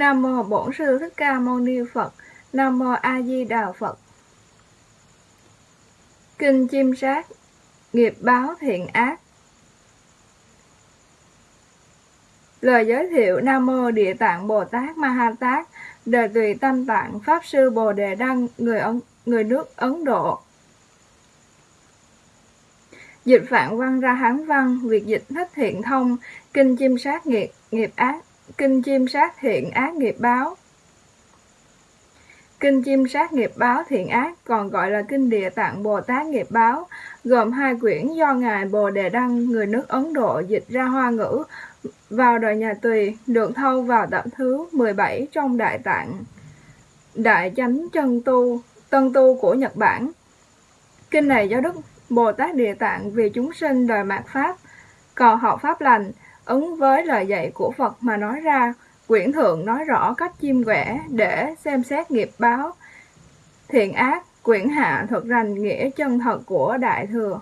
Nam mô Bổn sư Thích Ca Mâu Ni Phật. Nam mô A Di Đà Phật. Kinh chim sát, nghiệp báo thiện ác. Lời giới thiệu Nam mô Địa Tạng Bồ Tát Ma Ha Tát, đời tùy tâm tạng Pháp sư Bồ Đề Đăng, người ấn, người nước Ấn Độ. Dịch Phạn văn ra Hán văn, việc dịch thích thiện thông, kinh chim sát nghiệp, nghiệp ác, kinh chim sát thiện ác nghiệp báo. Kinh chim sát nghiệp báo thiện ác còn gọi là Kinh Địa Tạng Bồ Tát nghiệp báo, gồm hai quyển do Ngài Bồ Đề Đăng, người nước Ấn Độ dịch ra hoa ngữ vào đời nhà Tùy, được thâu vào tập thứ 17 trong Đại Tạng. Đại Chánh Chân Tu, Tân Tu của Nhật Bản. Kinh này do Đức Bồ Tát Địa Tạng vì chúng sinh đời mạt Pháp, cầu học Pháp lành, ứng với lời dạy của Phật mà nói ra, quyển thượng nói rõ cách chim quẻ để xem xét nghiệp báo, thiện ác, quyển hạ thuật rành nghĩa chân thật của Đại Thừa.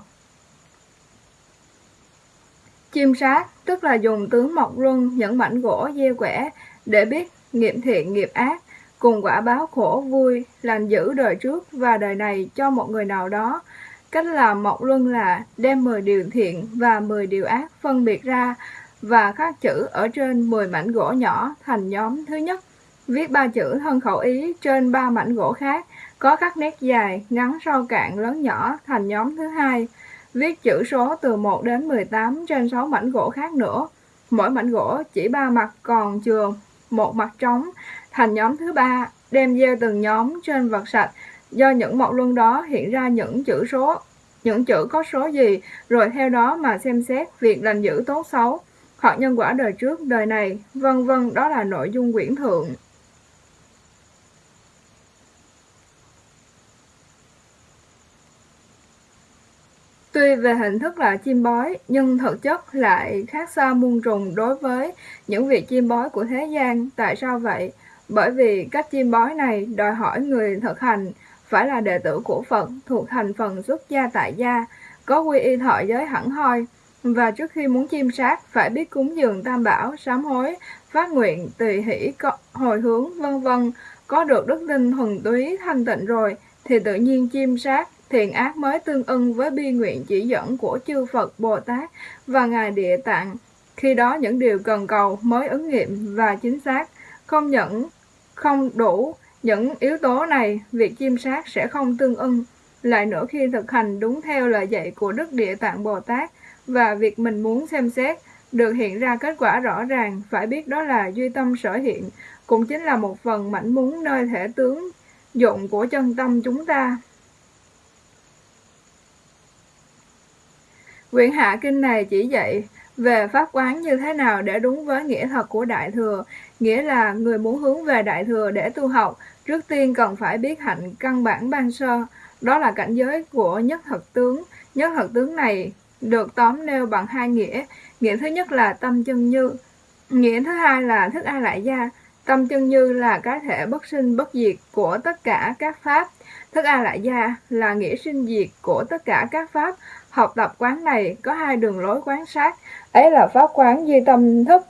Chim sát, tức là dùng tướng mộc luân những mảnh gỗ dê quẻ để biết nghiệp thiện nghiệp ác, cùng quả báo khổ vui, lành giữ đời trước và đời này cho một người nào đó. Cách làm mộc luân là đem 10 điều thiện và 10 điều ác phân biệt ra và khắc chữ ở trên 10 mảnh gỗ nhỏ thành nhóm thứ nhất. Viết ba chữ thân khẩu ý trên ba mảnh gỗ khác, có các nét dài, ngắn sâu cạn, lớn nhỏ thành nhóm thứ hai. Viết chữ số từ 1 đến 18 trên 6 mảnh gỗ khác nữa. Mỗi mảnh gỗ chỉ ba mặt còn chừa một mặt trống thành nhóm thứ ba, đem gieo từng nhóm trên vật sạch. Do những mộc luân đó hiện ra những chữ số, những chữ có số gì, rồi theo đó mà xem xét việc lành dữ tốt xấu hoặc nhân quả đời trước, đời này, vân vân đó là nội dung quyển thượng. Tuy về hình thức là chim bói, nhưng thực chất lại khác xa muôn trùng đối với những việc chim bói của thế gian. Tại sao vậy? Bởi vì cách chim bói này đòi hỏi người thực hành phải là đệ tử của Phật thuộc thành phần xuất gia tại gia, có quy y thọ giới hẳn hoi, và trước khi muốn chiêm sát, phải biết cúng dường tam bảo, sám hối, phát nguyện, tùy hỷ, hồi hướng, vân vân. Có được đức tin thuần túy thanh tịnh rồi, thì tự nhiên chiêm sát, thiện ác mới tương ưng với bi nguyện chỉ dẫn của chư Phật Bồ Tát và Ngài Địa Tạng. Khi đó những điều cần cầu mới ứng nghiệm và chính xác, không những không đủ những yếu tố này, việc chiêm sát sẽ không tương ưng. Lại nữa khi thực hành đúng theo lời dạy của Đức Địa Tạng Bồ Tát, và việc mình muốn xem xét được hiện ra kết quả rõ ràng, phải biết đó là duy tâm sở hiện, cũng chính là một phần mảnh muốn nơi thể tướng dụng của chân tâm chúng ta. Quyển Hạ Kinh này chỉ dạy về pháp quán như thế nào để đúng với nghĩa thật của Đại Thừa, nghĩa là người muốn hướng về Đại Thừa để tu học, trước tiên cần phải biết hạnh căn bản ban sơ, đó là cảnh giới của nhất thật tướng. Nhất thật tướng này được tóm nêu bằng hai nghĩa. Nghĩa thứ nhất là tâm chân như, nghĩa thứ hai là thức a lại gia. Tâm chân như là cái thể bất sinh bất diệt của tất cả các pháp. Thức a lại gia là nghĩa sinh diệt của tất cả các pháp. Học tập quán này có hai đường lối quán sát, ấy là pháp quán duy tâm thức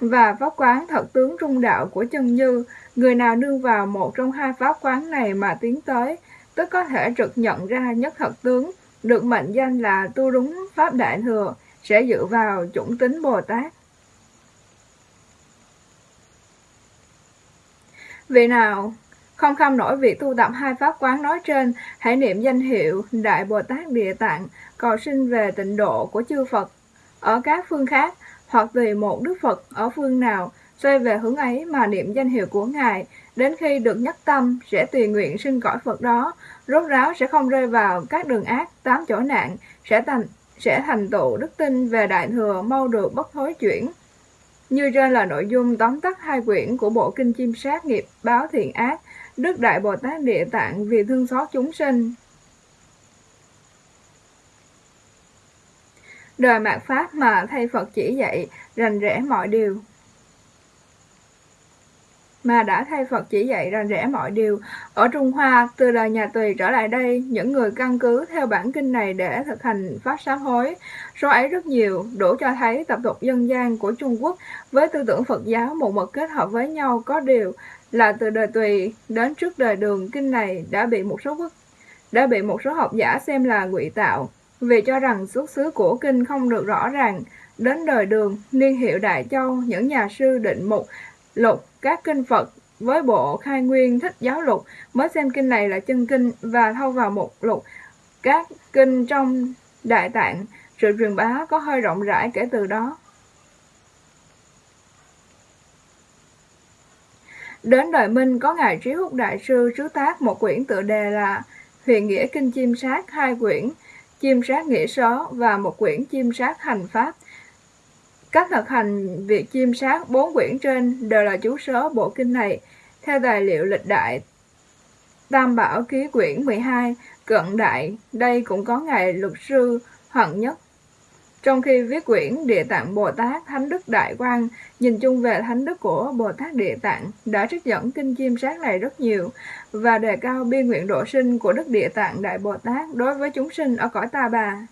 và pháp quán thật tướng trung đạo của chân như. Người nào nương vào một trong hai pháp quán này mà tiến tới, tức có thể trực nhận ra nhất thật tướng được mệnh danh là tu đúng Pháp Đại Thừa, sẽ dựa vào chủng tính Bồ Tát. Vì nào không kham nổi việc tu tập hai pháp quán nói trên, hãy niệm danh hiệu Đại Bồ Tát Địa Tạng, cầu sinh về tịnh độ của chư Phật ở các phương khác, hoặc tùy một Đức Phật ở phương nào, xoay về hướng ấy mà niệm danh hiệu của Ngài, đến khi được nhắc tâm sẽ tùy nguyện sinh cõi Phật đó, rốt ráo sẽ không rơi vào các đường ác, tám chỗ nạn, sẽ thành sẽ thành tựu đức tin về đại thừa mau được bất thối chuyển. Như trên là nội dung tóm tắt hai quyển của bộ kinh chim sát nghiệp báo thiện ác, Đức Đại Bồ Tát Địa Tạng vì thương xót chúng sinh. Đời mạt Pháp mà thay Phật chỉ dạy, rành rẽ mọi điều mà đã thay Phật chỉ dạy rành rẽ mọi điều. Ở Trung Hoa, từ đời nhà Tùy trở lại đây, những người căn cứ theo bản kinh này để thực hành pháp sám hối. Số ấy rất nhiều, đủ cho thấy tập tục dân gian của Trung Quốc với tư tưởng Phật giáo một mực kết hợp với nhau có điều là từ đời Tùy đến trước đời Đường kinh này đã bị một số quốc đã bị một số học giả xem là ngụy tạo vì cho rằng xuất xứ của kinh không được rõ ràng. Đến đời Đường, niên hiệu Đại Châu, những nhà sư định mục lục các kinh Phật với bộ khai nguyên thích giáo lục, mới xem kinh này là chân kinh và thâu vào một lục. Các kinh trong đại tạng, sự truyền bá có hơi rộng rãi kể từ đó. Đến đời minh, có ngài trí húc đại sư sứ tác một quyển tựa đề là huyền nghĩa kinh chim sát hai quyển, chim sát nghĩa sớ và một quyển chim sát hành pháp các thực hành việc chiêm sát bốn quyển trên đều là chú sớ bộ kinh này. Theo tài liệu lịch đại Tam Bảo ký quyển 12, cận đại, đây cũng có ngày luật sư hận Nhất. Trong khi viết quyển Địa Tạng Bồ Tát Thánh Đức Đại Quang, nhìn chung về thánh đức của Bồ Tát Địa Tạng đã trích dẫn kinh chiêm sát này rất nhiều và đề cao biên nguyện độ sinh của Đức Địa Tạng Đại Bồ Tát đối với chúng sinh ở cõi Ta Bà.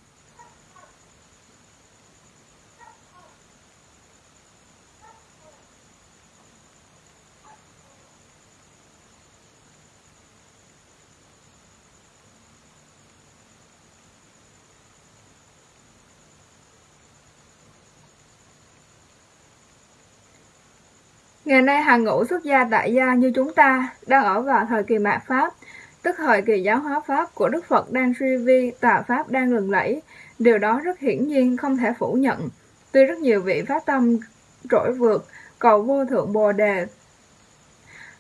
Ngày nay hàng ngũ xuất gia tại gia như chúng ta đang ở vào thời kỳ mạt Pháp, tức thời kỳ giáo hóa Pháp của Đức Phật đang suy vi, tà Pháp đang lừng lẫy. Điều đó rất hiển nhiên không thể phủ nhận. Tuy rất nhiều vị phát tâm trỗi vượt, cầu vô thượng Bồ Đề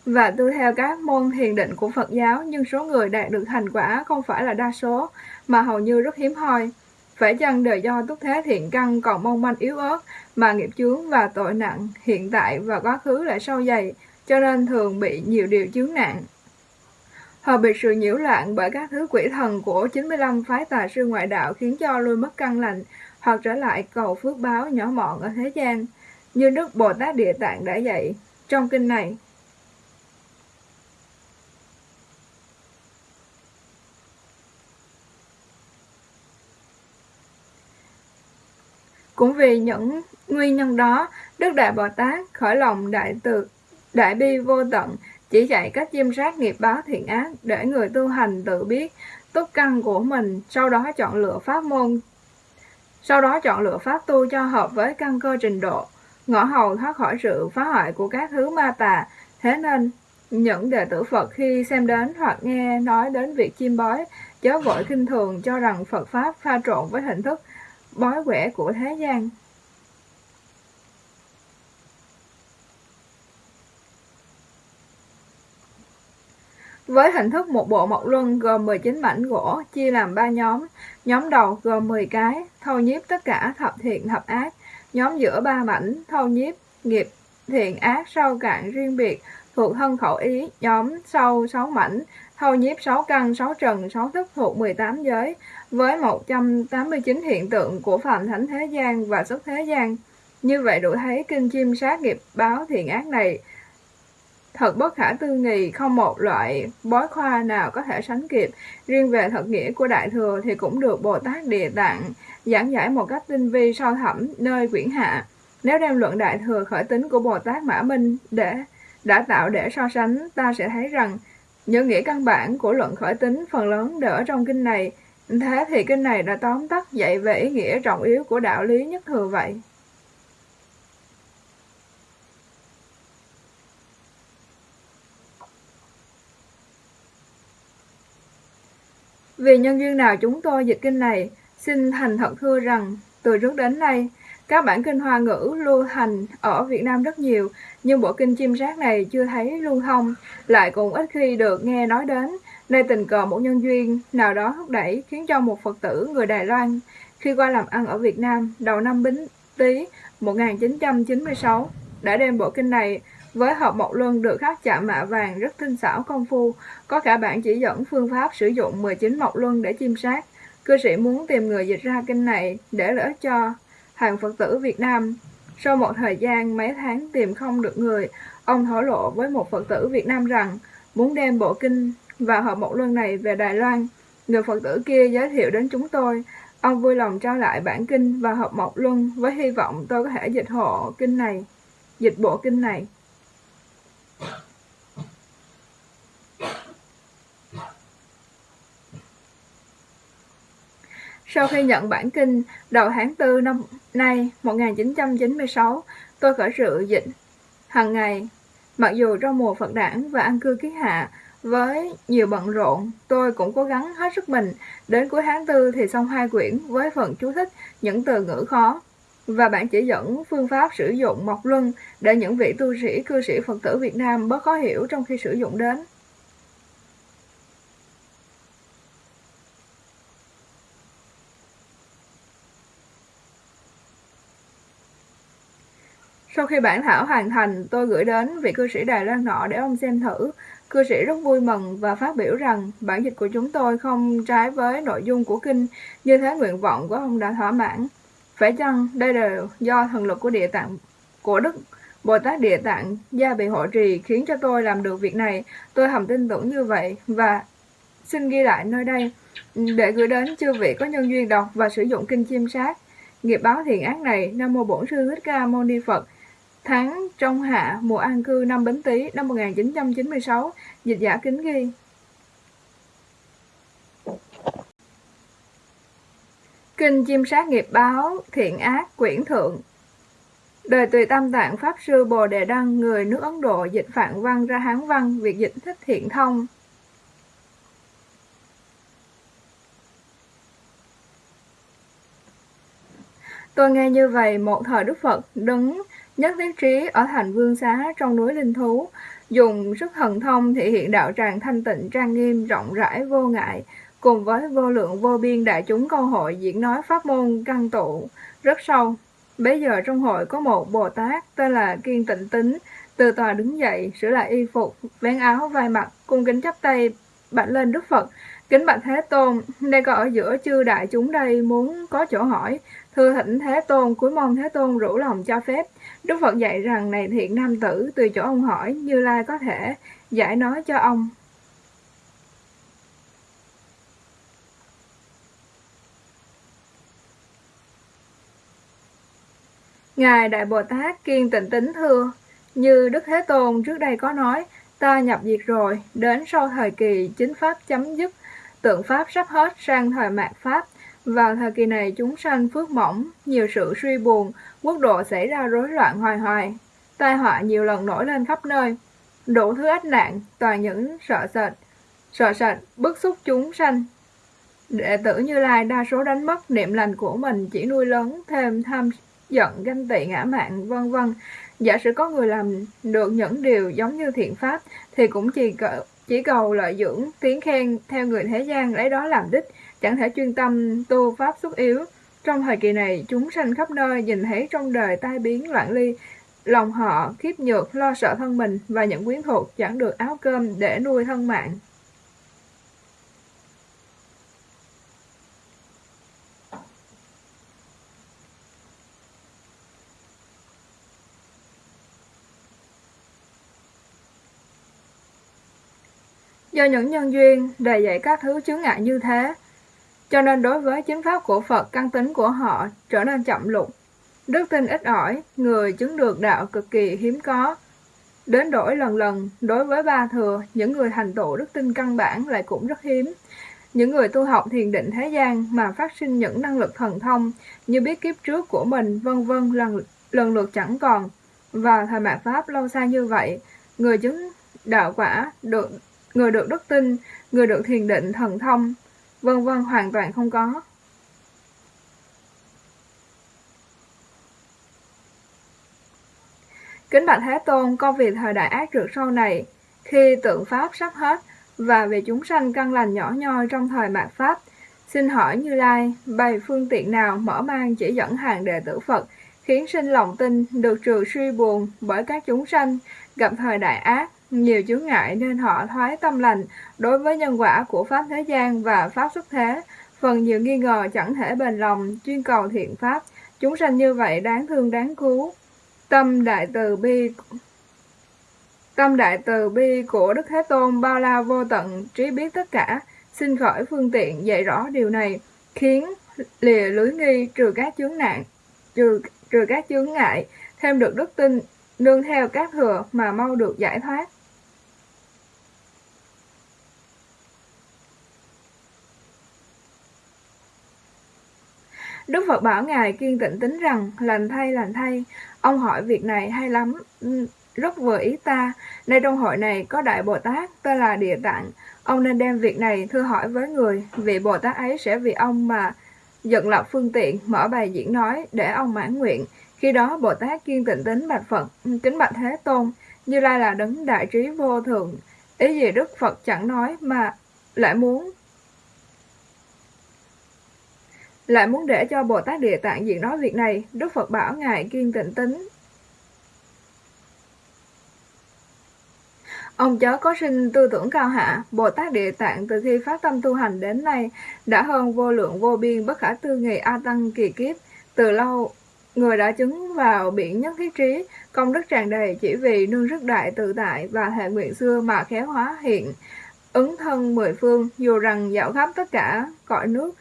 và tu theo các môn thiền định của Phật giáo, nhưng số người đạt được thành quả không phải là đa số, mà hầu như rất hiếm hoi. Phải chăng đời do túc thế thiện căn còn mong manh yếu ớt mà nghiệp chướng và tội nặng hiện tại và quá khứ lại sâu dày, cho nên thường bị nhiều điều chướng nạn. Họ bị sự nhiễu loạn bởi các thứ quỷ thần của 95 phái tà sư ngoại đạo khiến cho lui mất căn lành hoặc trở lại cầu phước báo nhỏ mọn ở thế gian, như Đức Bồ Tát Địa Tạng đã dạy trong kinh này. Cũng vì những nguyên nhân đó, Đức Đại Bồ Tát khởi lòng đại từ, đại bi vô tận, chỉ dạy cách chiêm sát nghiệp báo thiện ác để người tu hành tự biết túc căn của mình, sau đó chọn lựa pháp môn, sau đó chọn lựa pháp tu cho hợp với căn cơ trình độ, ngõ hầu thoát khỏi sự phá hoại của các thứ ma tà. Thế nên, những đệ tử Phật khi xem đến hoặc nghe nói đến việc chiêm bói, chớ vội kinh thường cho rằng Phật Pháp pha trộn với hình thức bói quẻ của thế gian. Với hình thức một bộ mộc luân gồm 19 mảnh gỗ chia làm 3 nhóm, nhóm đầu gồm 10 cái, thâu nhiếp tất cả thập thiện thập ác, nhóm giữa 3 mảnh, thâu nhiếp nghiệp thiện ác sâu cạn riêng biệt, thuộc thân khẩu ý, nhóm sau 6 mảnh, thâu nhiếp 6 căn, 6 trần, 6 thức thuộc 18 giới, với 189 hiện tượng của phạm thánh thế gian và xuất thế gian. Như vậy đủ thấy kinh chim sát nghiệp báo thiện ác này thật bất khả tư nghì, không một loại bói khoa nào có thể sánh kịp. Riêng về thật nghĩa của Đại Thừa thì cũng được Bồ Tát Địa Tạng giảng giải một cách tinh vi sâu thẳm nơi quyển hạ. Nếu đem luận Đại Thừa khởi tính của Bồ Tát Mã Minh để đã tạo để so sánh, ta sẽ thấy rằng những nghĩa căn bản của luận khởi tính phần lớn đều ở trong kinh này. Thế thì kinh này đã tóm tắt dạy về ý nghĩa trọng yếu của đạo lý nhất thừa vậy. Vì nhân duyên nào chúng tôi dịch kinh này, xin thành thật thưa rằng, từ trước đến nay, các bản kinh hoa ngữ lưu hành ở Việt Nam rất nhiều, nhưng bộ kinh chim sát này chưa thấy lưu thông, lại cũng ít khi được nghe nói đến. nơi tình cờ một nhân duyên nào đó thúc đẩy khiến cho một Phật tử người Đài Loan khi qua làm ăn ở Việt Nam đầu năm Bính Tý 1996 đã đem bộ kinh này với hộp mộc luân được khắc chạm mạ vàng rất tinh xảo công phu, có cả bản chỉ dẫn phương pháp sử dụng 19 mộc luân để chiêm sát. Cư sĩ muốn tìm người dịch ra kinh này để lợi cho hàng Phật tử Việt Nam. Sau một thời gian mấy tháng tìm không được người, ông thổ lộ với một Phật tử Việt Nam rằng muốn đem bộ kinh và hợp một luân này về Đài Loan. Người Phật tử kia giới thiệu đến chúng tôi. Ông vui lòng trao lại bản kinh và hợp một luân với hy vọng tôi có thể dịch hộ kinh này, dịch bộ kinh này. Sau khi nhận bản kinh, đầu tháng 4 năm nay 1996, tôi khởi sự dịch hàng ngày. Mặc dù trong mùa Phật đản và ăn cư ký hạ, với nhiều bận rộn, tôi cũng cố gắng hết sức mình. Đến cuối tháng 4 thì xong hai quyển với phần chú thích những từ ngữ khó và bản chỉ dẫn phương pháp sử dụng mộc luân để những vị tu sĩ cư sĩ Phật tử Việt Nam bớt khó hiểu trong khi sử dụng đến. Sau khi bản thảo hoàn thành, tôi gửi đến vị cư sĩ Đài Loan nọ để ông xem thử. Cư sĩ rất vui mừng và phát biểu rằng bản dịch của chúng tôi không trái với nội dung của kinh, như thế nguyện vọng của ông đã thỏa mãn. Phải chăng đây là do thần lực của địa tạng của Đức Bồ Tát Địa Tạng gia bị hộ trì khiến cho tôi làm được việc này. Tôi hầm tin tưởng như vậy và xin ghi lại nơi đây để gửi đến chư vị có nhân duyên đọc và sử dụng kinh chiêm sát. Nghiệp báo thiện ác này, Nam Mô Bổn Sư Thích Ca Mâu Ni Phật, Tháng trong hạ mùa an cư năm Bính Tý năm 1996, dịch giả kính ghi. Kinh chiêm sát nghiệp báo, thiện ác, quyển thượng. Đời tùy tam tạng Pháp Sư Bồ Đề Đăng, người nước Ấn Độ dịch phạn văn ra Hán văn, việc dịch thích thiện thông. Tôi nghe như vậy, một thời Đức Phật đứng nhất thiết trí ở thành vương xá trong núi linh thú, dùng sức thần thông thể hiện đạo tràng thanh tịnh trang nghiêm rộng rãi vô ngại, cùng với vô lượng vô biên đại chúng câu hội diễn nói pháp môn căn tụ rất sâu. Bây giờ trong hội có một Bồ Tát tên là Kiên Tịnh Tính, từ tòa đứng dậy, sửa lại y phục, vén áo vai mặt, cung kính chắp tay, bạch lên Đức Phật. Kính bạch Thế Tôn, đây có ở giữa chư đại chúng đây muốn có chỗ hỏi, Thưa thỉnh Thế Tôn, cuối mong Thế Tôn rủ lòng cho phép. Đức Phật dạy rằng này thiện nam tử, từ chỗ ông hỏi, Như Lai có thể giải nói cho ông. Ngài Đại Bồ Tát kiên tịnh tính thưa, như Đức Thế Tôn trước đây có nói, ta nhập diệt rồi, đến sau thời kỳ chính Pháp chấm dứt, tượng Pháp sắp hết sang thời mạt Pháp, vào thời kỳ này chúng sanh phước mỏng, nhiều sự suy buồn, quốc độ xảy ra rối loạn hoài hoài. Tai họa nhiều lần nổi lên khắp nơi, đủ thứ ách nạn, toàn những sợ sệt, sợ sệt, bức xúc chúng sanh. Đệ tử Như Lai đa số đánh mất niệm lành của mình chỉ nuôi lớn thêm tham giận, ganh tị, ngã mạn, vân vân. Giả sử có người làm được những điều giống như thiện pháp thì cũng chỉ cầu, chỉ cầu lợi dưỡng, tiếng khen theo người thế gian lấy đó làm đích, chẳng thể chuyên tâm tu pháp xuất yếu. Trong thời kỳ này, chúng sanh khắp nơi nhìn thấy trong đời tai biến loạn ly, lòng họ khiếp nhược, lo sợ thân mình và những quyến thuộc chẳng được áo cơm để nuôi thân mạng. Do những nhân duyên đầy dạy các thứ chướng ngại như thế, cho nên đối với chính pháp của Phật, căn tính của họ trở nên chậm lụng. Đức tin ít ỏi, người chứng được đạo cực kỳ hiếm có. Đến đổi lần lần, đối với ba thừa, những người thành tựu đức tin căn bản lại cũng rất hiếm. Những người tu học thiền định thế gian mà phát sinh những năng lực thần thông như biết kiếp trước của mình vân vân lần, lần lượt chẳng còn. Vào thời mạt Pháp lâu xa như vậy, người chứng đạo quả, được người được đức tin, người được thiền định thần thông, vân vân hoàn toàn không có. Kính bạch Thế Tôn, con việc thời đại ác trượt sau này, khi tượng Pháp sắp hết, và về chúng sanh căn lành nhỏ nhoi trong thời mạt Pháp, xin hỏi Như Lai, bày phương tiện nào mở mang chỉ dẫn hàng đệ tử Phật, khiến sinh lòng tin được trừ suy buồn bởi các chúng sanh gặp thời đại ác, nhiều chướng ngại nên họ thoái tâm lành đối với nhân quả của Pháp thế gian và Pháp xuất thế. Phần nhiều nghi ngờ chẳng thể bền lòng, chuyên cầu thiện Pháp. Chúng sanh như vậy đáng thương đáng cứu. Tâm đại từ bi Tâm đại từ bi của Đức Thế Tôn bao la vô tận, trí biết tất cả, xin khởi phương tiện dạy rõ điều này, khiến lìa lưới nghi trừ các chướng nạn, trừ trừ các chướng ngại, thêm được đức tin, nương theo các thừa mà mau được giải thoát. Đức Phật bảo Ngài kiên tịnh tính rằng, lành thay lành thay, ông hỏi việc này hay lắm, ừ, rất vừa ý ta. Nay trong hội này có Đại Bồ Tát, tên là Địa Tạng. Ông nên đem việc này thưa hỏi với người, vị Bồ Tát ấy sẽ vì ông mà dựng lập phương tiện, mở bài diễn nói để ông mãn nguyện. Khi đó Bồ Tát kiên tịnh tính bạch Phật, ừ, kính bạch Thế Tôn, Như Lai là đấng đại trí vô thượng. Ý gì Đức Phật chẳng nói mà lại muốn lại muốn để cho Bồ Tát Địa Tạng diễn nói việc này, Đức Phật bảo Ngài kiên tịnh tính. Ông chớ có sinh tư tưởng cao hạ, Bồ Tát Địa Tạng từ khi phát tâm tu hành đến nay đã hơn vô lượng vô biên bất khả tư nghị A Tăng kỳ kiếp. Từ lâu, người đã chứng vào biển nhất thiết trí, công đức tràn đầy chỉ vì nương rất đại tự tại và hệ nguyện xưa mà khéo hóa hiện. Ứng thân mười phương, dù rằng dạo khắp tất cả cõi nước,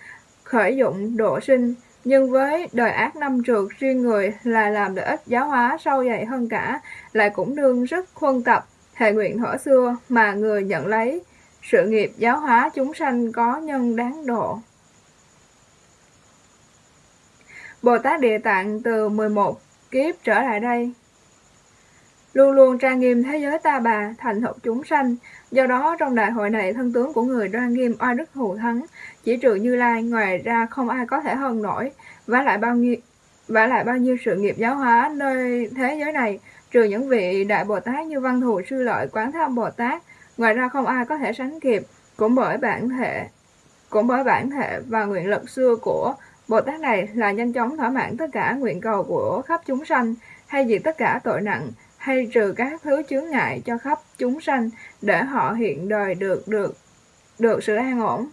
khởi dụng độ sinh, nhưng với đời ác năm trượt riêng người là làm lợi ích giáo hóa sâu dày hơn cả, lại cũng đương rất khuân tập, hệ nguyện thuở xưa mà người nhận lấy sự nghiệp giáo hóa chúng sanh có nhân đáng độ. Bồ Tát Địa Tạng từ 11 kiếp trở lại đây, luôn luôn trang nghiêm thế giới ta bà, thành thục chúng sanh. Do đó, trong đại hội này, thân tướng của người đoan nghiêm oai đức thù thắng, chỉ trừ Như Lai, ngoài ra không ai có thể hơn nổi, và lại bao nhiêu và lại bao nhiêu sự nghiệp giáo hóa nơi thế giới này, trừ những vị đại Bồ Tát như Văn Thù Sư Lợi, Quán Tham Bồ Tát, ngoài ra không ai có thể sánh kịp, cũng bởi bản thể cũng bởi bản thể và nguyện lực xưa của Bồ Tát này là nhanh chóng thỏa mãn tất cả nguyện cầu của khắp chúng sanh, hay diệt tất cả tội nặng, hay trừ các thứ chướng ngại cho khắp chúng sanh để họ hiện đời được được được sự an ổn.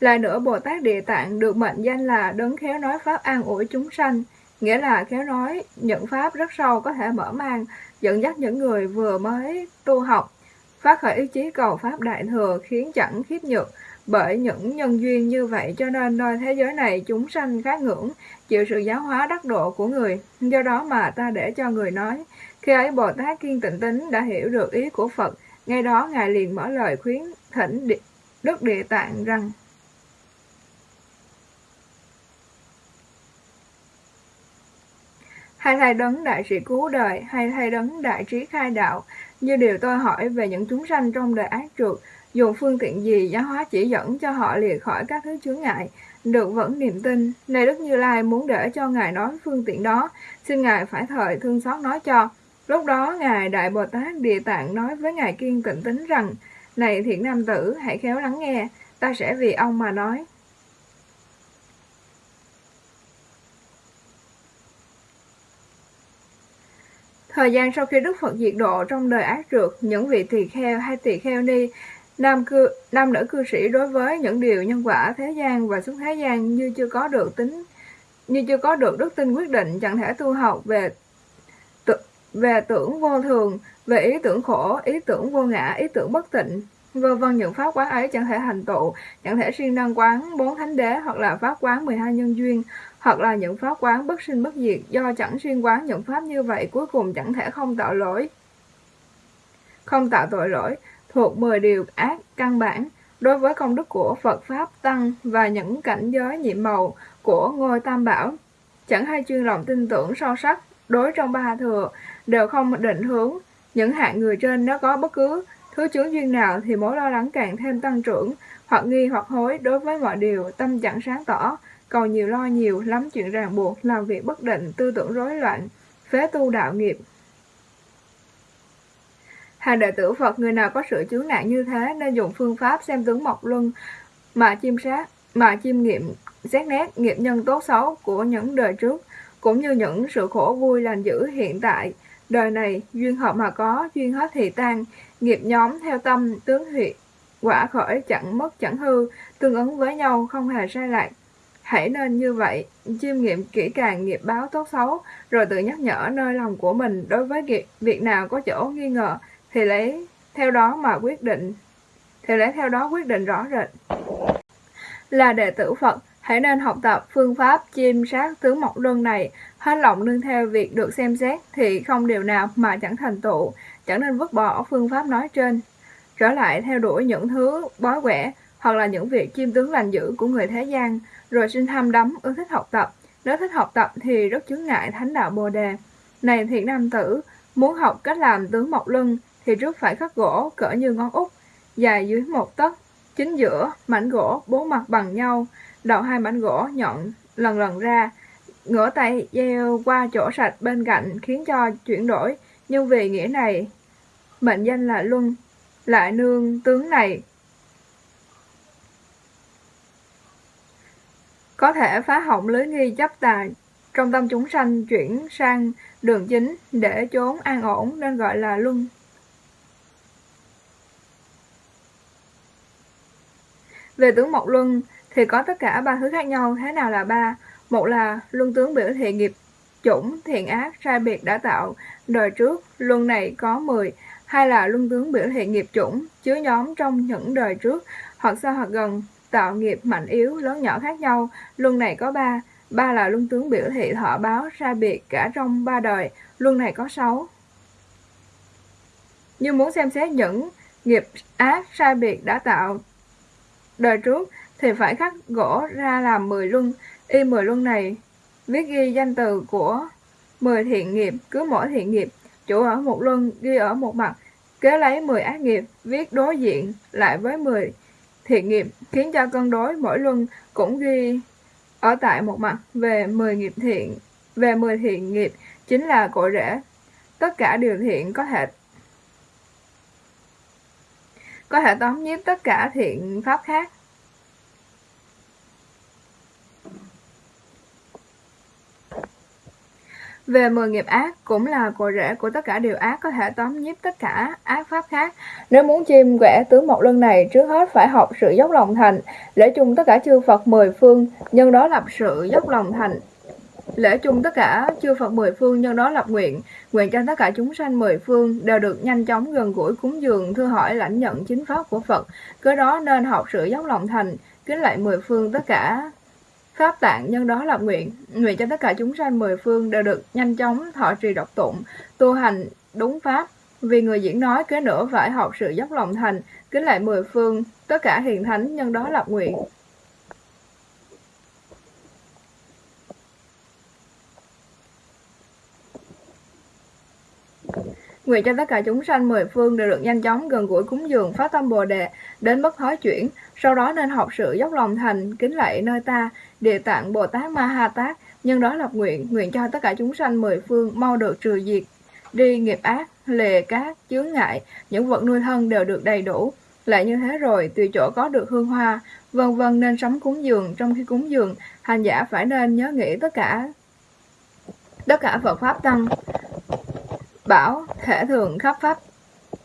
Lại nữa, Bồ Tát Địa Tạng được mệnh danh là đấng khéo nói pháp an ủi chúng sanh, nghĩa là khéo nói những pháp rất sâu có thể mở mang, dẫn dắt những người vừa mới tu học, phát khởi ý chí cầu pháp đại thừa khiến chẳng khiếp nhược, bởi những nhân duyên như vậy cho nên nơi thế giới này chúng sanh khá ngưỡng, chịu sự giáo hóa đắc độ của người. Do đó mà ta để cho người nói. Khi ấy Bồ Tát Kiên Tịnh Tính đã hiểu được ý của Phật, ngay đó Ngài liền mở lời khuyến thỉnh Đức Địa Tạng rằng Hay thay đấng đại sĩ cứu đời, hay thay đấng đại trí khai đạo, như điều tôi hỏi về những chúng sanh trong đời ác trượt, dùng phương tiện gì giáo hóa chỉ dẫn cho họ lìa khỏi các thứ chướng ngại, được vẫn niềm tin. Này Đức Như Lai muốn để cho Ngài nói phương tiện đó, xin Ngài phải thời thương xót nói cho. Lúc đó Ngài Đại Bồ Tát Địa Tạng nói với Ngài Kiên Tịnh Tính rằng, Này thiện nam tử, hãy khéo lắng nghe, ta sẽ vì ông mà nói. Thời gian sau khi Đức Phật diệt độ trong đời ác trượt, những vị tỳ kheo hay tỳ kheo ni Nam cư nam nữ cư sĩ đối với những điều nhân quả thế gian và xuống thế gian như chưa có được tính như chưa có được đức tin quyết định chẳng thể tu học về tự, về tưởng vô thường, về ý tưởng khổ, ý tưởng vô ngã, ý tưởng bất tịnh, vân vân những pháp quán ấy chẳng thể hành tụ, chẳng thể siêng năng quán bốn thánh đế hoặc là pháp quán 12 nhân duyên, hoặc là những pháp quán bất sinh bất diệt do chẳng xuyên quán những pháp như vậy cuối cùng chẳng thể không tạo lỗi. Không tạo tội lỗi, thuộc 10 điều ác căn bản đối với công đức của Phật Pháp Tăng và những cảnh giới nhiệm màu của ngôi Tam Bảo. Chẳng hay chuyên lòng tin tưởng sâu sắc đối trong ba thừa đều không định hướng những hạng người trên nếu có bất cứ thứ chướng duyên nào thì mối lo lắng càng thêm tăng trưởng hoặc nghi hoặc hối đối với mọi điều tâm chẳng sáng tỏ cầu nhiều lo nhiều lắm chuyện ràng buộc làm việc bất định tư tưởng rối loạn phế tu đạo nghiệp Hàng đệ tử Phật người nào có sự chướng nạn như thế nên dùng phương pháp xem tướng mộc luân mà chiêm sát, mà chiêm nghiệm xét nét nghiệp nhân tốt xấu của những đời trước, cũng như những sự khổ vui lành dữ hiện tại. Đời này, duyên hợp mà có, duyên hết thì tan, nghiệp nhóm theo tâm, tướng huyệt, quả khởi chẳng mất chẳng hư, tương ứng với nhau không hề sai lạc. Hãy nên như vậy, chiêm nghiệm kỹ càng nghiệp báo tốt xấu, rồi tự nhắc nhở nơi lòng của mình đối với việc nào có chỗ nghi ngờ, thì lấy theo đó mà quyết định, thì lấy theo đó quyết định rõ rệt. Là đệ tử Phật, hãy nên học tập phương pháp chiêm sát tướng mộc luân này, hết lòng nương theo việc được xem xét thì không điều nào mà chẳng thành tựu, chẳng nên vứt bỏ phương pháp nói trên. Trở lại theo đuổi những thứ bói quẻ, hoặc là những việc chiêm tướng lành dữ của người thế gian, rồi sinh tham đắm, ưa thích học tập. Nếu thích học tập thì rất chướng ngại thánh đạo Bồ Đề. Này thiện nam tử, muốn học cách làm tướng mộc lưng thì trước phải khắc gỗ cỡ như ngón út, dài dưới một tấc, chính giữa mảnh gỗ bốn mặt bằng nhau, đầu hai mảnh gỗ nhọn lần lần ra, ngửa tay gieo qua chỗ sạch bên cạnh khiến cho chuyển đổi, nhưng vì nghĩa này mệnh danh là luân, lại nương tướng này có thể phá hỏng lưới nghi chấp tài trong tâm chúng sanh chuyển sang đường chính để trốn an ổn nên gọi là luân. Về tướng mộc luân thì có tất cả ba thứ khác nhau, thế nào là ba? Một là luân tướng biểu thị nghiệp chủng, thiện ác, sai biệt đã tạo đời trước, luân này có 10. Hai là luân tướng biểu thị nghiệp chủng, chứa nhóm trong những đời trước, hoặc xa hoặc gần, tạo nghiệp mạnh yếu, lớn nhỏ khác nhau. Luân này có ba, ba là luân tướng biểu thị thọ báo sai biệt cả trong ba đời, luân này có sáu. Như muốn xem xét những nghiệp ác sai biệt đã tạo đời trước thì phải khắc gỗ ra làm 10 luân. Y 10 luân này viết ghi danh từ của 10 thiện nghiệp, cứ mỗi thiện nghiệp chủ ở một luân ghi ở một mặt, kế lấy 10 ác nghiệp viết đối diện lại với 10 thiện nghiệp, khiến cho cân đối mỗi luân cũng ghi ở tại một mặt về 10 nghiệp thiện, về 10 thiện nghiệp chính là cội rễ. Tất cả điều thiện có thể có thể tóm nhiếp tất cả thiện pháp khác. Về mười nghiệp ác cũng là cội rễ của tất cả điều ác có thể tóm nhiếp tất cả ác pháp khác. Nếu muốn chim quẻ tướng một lưng này, trước hết phải học sự dốc lòng thành, lễ chung tất cả chư Phật mười phương, nhân đó lập sự dốc lòng thành. Lễ chung tất cả chư Phật mười phương nhân đó lập nguyện, nguyện cho tất cả chúng sanh mười phương đều được nhanh chóng gần gũi cúng dường thưa hỏi lãnh nhận chính pháp của Phật. cứ đó nên học sự dốc lòng thành, kính lại mười phương tất cả Pháp tạng nhân đó lập nguyện, nguyện cho tất cả chúng sanh mười phương đều được nhanh chóng thọ trì độc tụng, tu hành đúng pháp. Vì người diễn nói kế nữa phải học sự dốc lòng thành, kính lại mười phương, tất cả hiền thánh nhân đó lập nguyện. Nguyện cho tất cả chúng sanh mười phương đều được nhanh chóng gần gũi cúng dường phát tâm Bồ đề đến bất thói chuyển, sau đó nên học sự dốc lòng thành kính lạy nơi ta, địa tạng Bồ Tát Ma Ha Tát, nhân đó lập nguyện, nguyện cho tất cả chúng sanh mười phương mau được trừ diệt đi nghiệp ác, lề cát, chướng ngại, những vật nuôi thân đều được đầy đủ. Lại như thế rồi, tùy chỗ có được hương hoa, vân vân nên sắm cúng dường, trong khi cúng dường, hành giả phải nên nhớ nghĩ tất cả tất cả Phật Pháp Tăng, bảo thể thường khắp pháp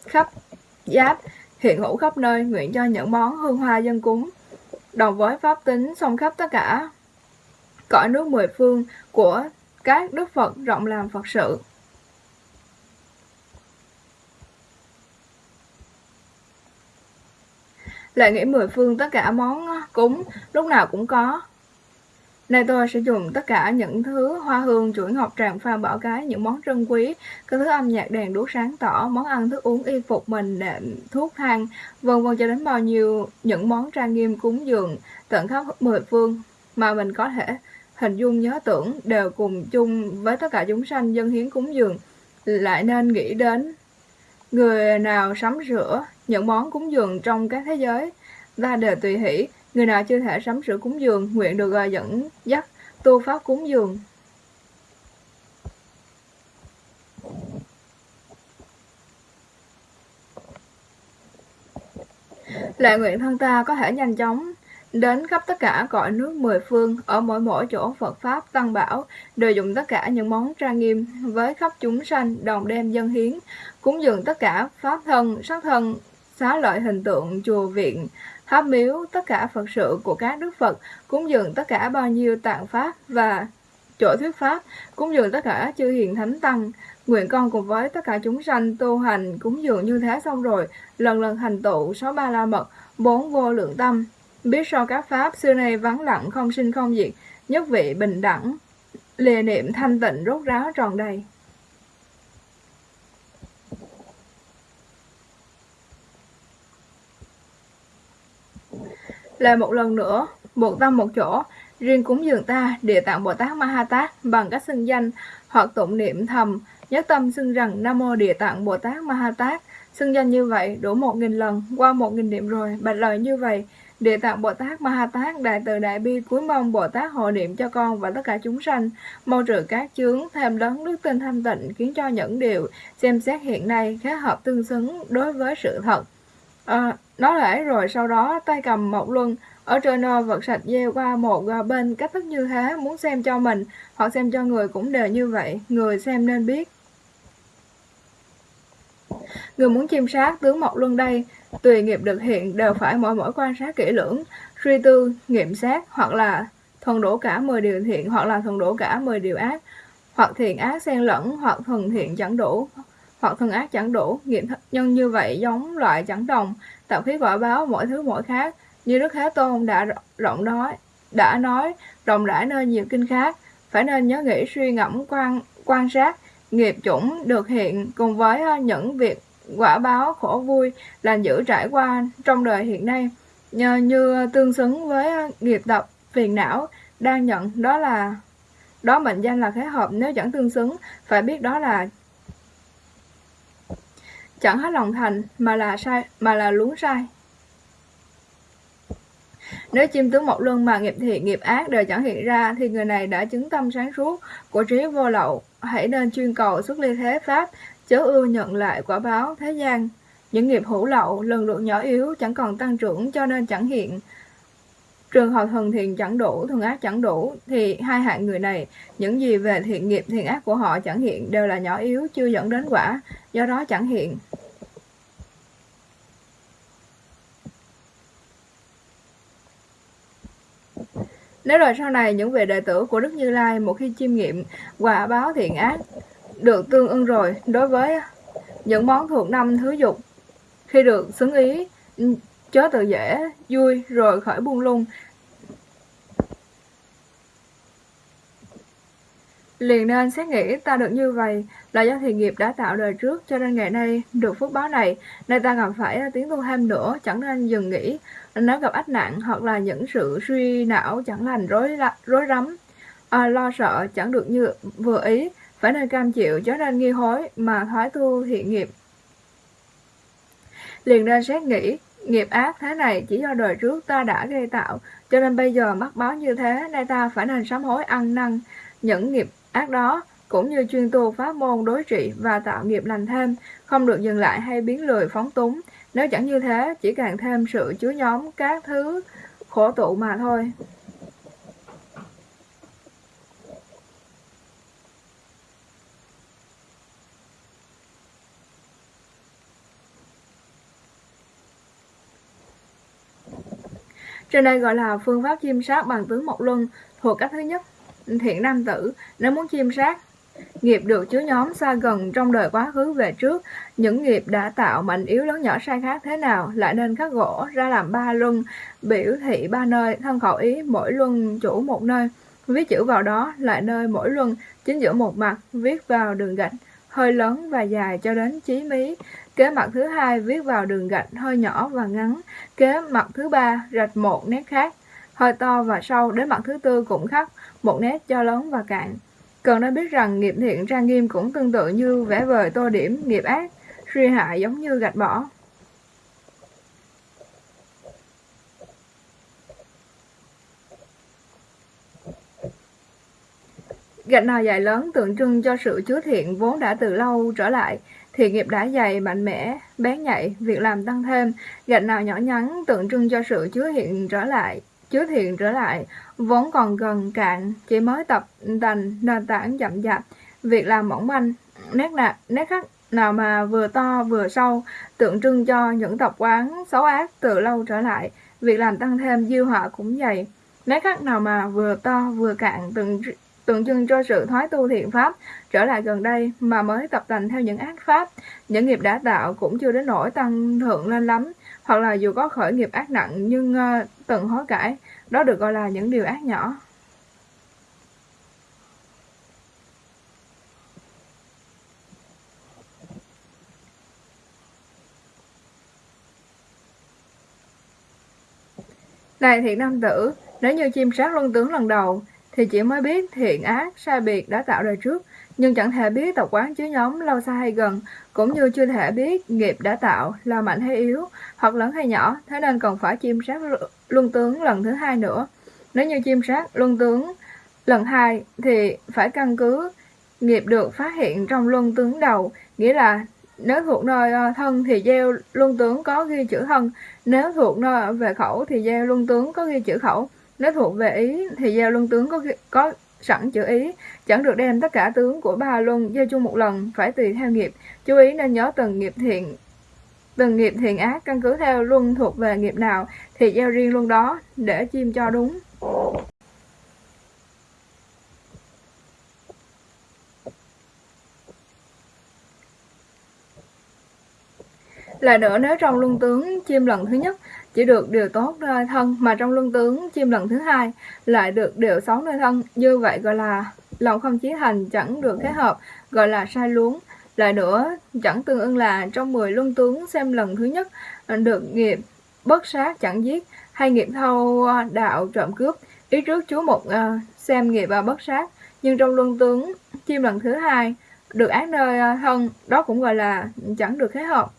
khắp giáp hiện hữu khắp nơi nguyện cho những món hương hoa dân cúng đồng với pháp tính song khắp tất cả, cõi nước mười phương của các đức Phật rộng làm Phật sự. Lại nghĩ mười phương tất cả món cúng lúc nào cũng có Nay tôi sẽ dùng tất cả những thứ hoa hương, chuỗi ngọc tràng pha bảo cái, những món trân quý, các thứ âm nhạc đèn đuốc sáng tỏ, món ăn thức uống y phục mình, đệm, thuốc thang, vân vân cho đến bao nhiêu những món trang nghiêm cúng dường tận khắp mười phương mà mình có thể hình dung nhớ tưởng đều cùng chung với tất cả chúng sanh dân hiến cúng dường. Lại nên nghĩ đến người nào sắm sửa những món cúng dường trong các thế giới? Ta đều tùy hỷ Người nào chưa thể sắm sửa cúng dường, nguyện được à, dẫn dắt tu pháp cúng dường. Lại nguyện thân ta có thể nhanh chóng đến khắp tất cả cõi nước mười phương, ở mỗi mỗi chỗ Phật Pháp Tăng Bảo, đều dùng tất cả những món trang nghiêm với khắp chúng sanh đồng đem dân hiến, cúng dường tất cả Pháp thân, sắc thân, xá lợi hình tượng chùa viện, tháp miếu, tất cả Phật sự của các Đức Phật, cúng dường tất cả bao nhiêu tạng Pháp và chỗ thuyết Pháp, cúng dường tất cả chư hiền thánh tăng. Nguyện con cùng với tất cả chúng sanh tu hành cúng dường như thế xong rồi, lần lần hành tụ sáu ba la mật, bốn vô lượng tâm. Biết so các Pháp xưa nay vắng lặng không sinh không diệt, nhất vị bình đẳng, lìa niệm thanh tịnh rốt ráo tròn đầy. Lại một lần nữa, một tâm một chỗ, riêng cúng dường ta, Địa Tạng Bồ Tát Ma Ha Tát bằng cách xưng danh hoặc tụng niệm thầm, nhất tâm xưng rằng Nam Mô Địa Tạng Bồ Tát Ma Ha Tát. Xưng danh như vậy đủ một nghìn lần, qua một nghìn niệm rồi, bạch lời như vậy, Địa Tạng Bồ Tát Ma Ha Tát Đại từ Đại Bi cuối mong Bồ Tát hộ niệm cho con và tất cả chúng sanh, mau trừ các chướng, thêm lớn đức tin thanh tịnh, khiến cho những điều xem xét hiện nay khá hợp tương xứng đối với sự thật. À, nó lễ rồi, sau đó tay cầm một luân ở trên ờ, vật sạch gieo qua một ờ, bên cách thức như thế, muốn xem cho mình, hoặc xem cho người cũng đều như vậy, người xem nên biết. Người muốn chiêm sát tướng mộc luân đây, tùy nghiệp được hiện đều phải mỗi mỗi quan sát kỹ lưỡng, suy tư, nghiệm sát hoặc là thuần đổ cả 10 điều thiện, hoặc là thuần đổ cả 10 điều ác, hoặc thiện ác xen lẫn, hoặc thuần thiện chẳng đủ, hoặc thuần ác chẳng đủ, nghiệm nhân như vậy giống loại chẳng đồng tạo khí quả báo mỗi thứ mỗi khác. Như Đức Thế Tôn đã rộng nói, đã nói rộng rãi nơi nhiều kinh khác, phải nên nhớ nghĩ suy ngẫm quan quan sát. Nghiệp chủng được hiện cùng với ờ, những việc quả báo khổ vui lành dữ trải qua trong đời hiện nay. Như, như tương xứng với ờ, nghiệp tập phiền não đang nhận đó là đó mệnh danh là khế hợp. Nếu chẳng tương xứng phải biết đó là chẳng hết lòng thành mà là sai mà là luống sai nếu chim tướng một luân mà nghiệp thiện nghiệp ác đều chẳng hiện ra thì người này đã chứng tâm sáng suốt của trí vô lậu. Hãy nên chuyên cầu xuất ly thế pháp, chớ ưa nhận lại quả báo thế gian. Những nghiệp hữu lậu lần lượt nhỏ yếu chẳng còn tăng trưởng cho nên chẳng hiện. Trường hợp thần thiện chẳng đủ, thường ác chẳng đủ, thì hai hạng người này, những gì về thiện nghiệp thiện ác của họ chẳng hiện đều là nhỏ yếu, chưa dẫn đến quả, do đó chẳng hiện. Nếu rồi sau này những vị đệ tử của Đức Như Lai một khi chiêm nghiệm quả báo thiện ác được tương ưng rồi đối với những món thuộc năm thứ dục khi được xứng ý chớ tự dễ vui rồi khỏi buông lung Liền nên xét nghĩ ta được như vậy là do thiện nghiệp đã tạo đời trước cho nên ngày nay được phước báo này, nay ta gặp phải tiếng tu thêm nữa, chẳng nên dừng nghỉ. Nếu gặp ách nạn hoặc là những sự suy não chẳng lành rối rối rắm, à, lo sợ chẳng được như vừa ý, phải nên cam chịu cho nên nghi hối mà thoái tu thiện nghiệp. Liền nên xét nghĩ, nghiệp ác thế này chỉ do đời trước ta đã gây tạo, cho nên bây giờ mắc báo như thế, nay ta phải nên sám hối ăn năn những nghiệp ác đó, cũng như chuyên tu pháp môn đối trị và tạo nghiệp lành thêm, không được dừng lại hay biến lười phóng túng. Nếu chẳng như thế, chỉ càng thêm sự chứa nhóm các thứ khổ tụ mà thôi. Trên đây gọi là phương pháp chiêm sát bằng tướng một luân thuộc cách thứ nhất thiện nam tử nếu muốn chiêm sát nghiệp được chứa nhóm xa gần trong đời quá khứ về trước. Những nghiệp đã tạo mạnh yếu lớn nhỏ sai khác thế nào lại nên khắc gỗ ra làm ba luân, biểu thị ba nơi thân khẩu ý mỗi luân chủ một nơi. Viết chữ vào đó lại nơi mỗi luân, chính giữa một mặt viết vào đường gạch, hơi lớn và dài cho đến chí mí. Kế mặt thứ hai viết vào đường gạch hơi nhỏ và ngắn. Kế mặt thứ ba rạch một nét khác, hơi to và sâu. Đến mặt thứ tư cũng khắc một nét cho lớn và cạn. Cần nên biết rằng nghiệp thiện trang nghiêm cũng tương tự như vẽ vời tô điểm nghiệp ác, suy hại giống như gạch bỏ. Gạch nào dài lớn tượng trưng cho sự chứa thiện vốn đã từ lâu trở lại, thì nghiệp đã dày, mạnh mẽ, bén nhạy, việc làm tăng thêm. Gạch nào nhỏ nhắn tượng trưng cho sự chứa hiện trở lại, chứa thiện trở lại, vốn còn gần cạn, chỉ mới tập thành nền tảng chậm chạp, việc làm mỏng manh, nét nạc, nét khắc nào mà vừa to vừa sâu, tượng trưng cho những tập quán xấu ác từ lâu trở lại, việc làm tăng thêm dư họa cũng vậy. Nét khắc nào mà vừa to vừa cạn tượng tượng trưng cho sự thoái tu thiện pháp trở lại gần đây mà mới tập tành theo những ác pháp. Những nghiệp đã tạo cũng chưa đến nỗi tăng thượng lên lắm hoặc là dù có khởi nghiệp ác nặng nhưng uh, từng hối cải đó được gọi là những điều ác nhỏ. Này thiện nam tử, nếu như chim sát luân tướng lần đầu, thì chỉ mới biết thiện ác sai biệt đã tạo đời trước, nhưng chẳng thể biết tập quán chứa nhóm lâu xa hay gần, cũng như chưa thể biết nghiệp đã tạo là mạnh hay yếu, hoặc lớn hay nhỏ, thế nên còn phải chiêm sát luân tướng lần thứ hai nữa. Nếu như chiêm sát luân tướng lần hai thì phải căn cứ nghiệp được phát hiện trong luân tướng đầu, nghĩa là nếu thuộc nơi ờ, thân thì gieo luân tướng có ghi chữ thân, nếu thuộc nơi về khẩu thì gieo luân tướng có ghi chữ khẩu. Nếu thuộc về ý thì giao luân tướng có có sẵn chữ ý, chẳng được đem tất cả tướng của ba luân giao chung một lần, phải tùy theo nghiệp. Chú ý nên nhớ từng nghiệp thiện từng nghiệp thiện ác căn cứ theo luân thuộc về nghiệp nào thì giao riêng luân đó để chim cho đúng. Lại nữa nếu trong luân tướng chim lần thứ nhất chỉ được điều tốt nơi thân mà trong luân tướng chim lần thứ hai lại được điều xấu nơi thân. Như vậy gọi là lòng không chí thành chẳng được kết hợp gọi là sai luống. Lại nữa chẳng tương ưng là trong 10 luân tướng xem lần thứ nhất ờ, được nghiệp bất sát chẳng giết hay nghiệp thâu ờ, đạo trộm cướp. Ý trước chú một uh, xem nghiệp và bất sát. Nhưng trong luân tướng chim lần thứ hai được án nơi thân đó cũng gọi là chẳng được kết hợp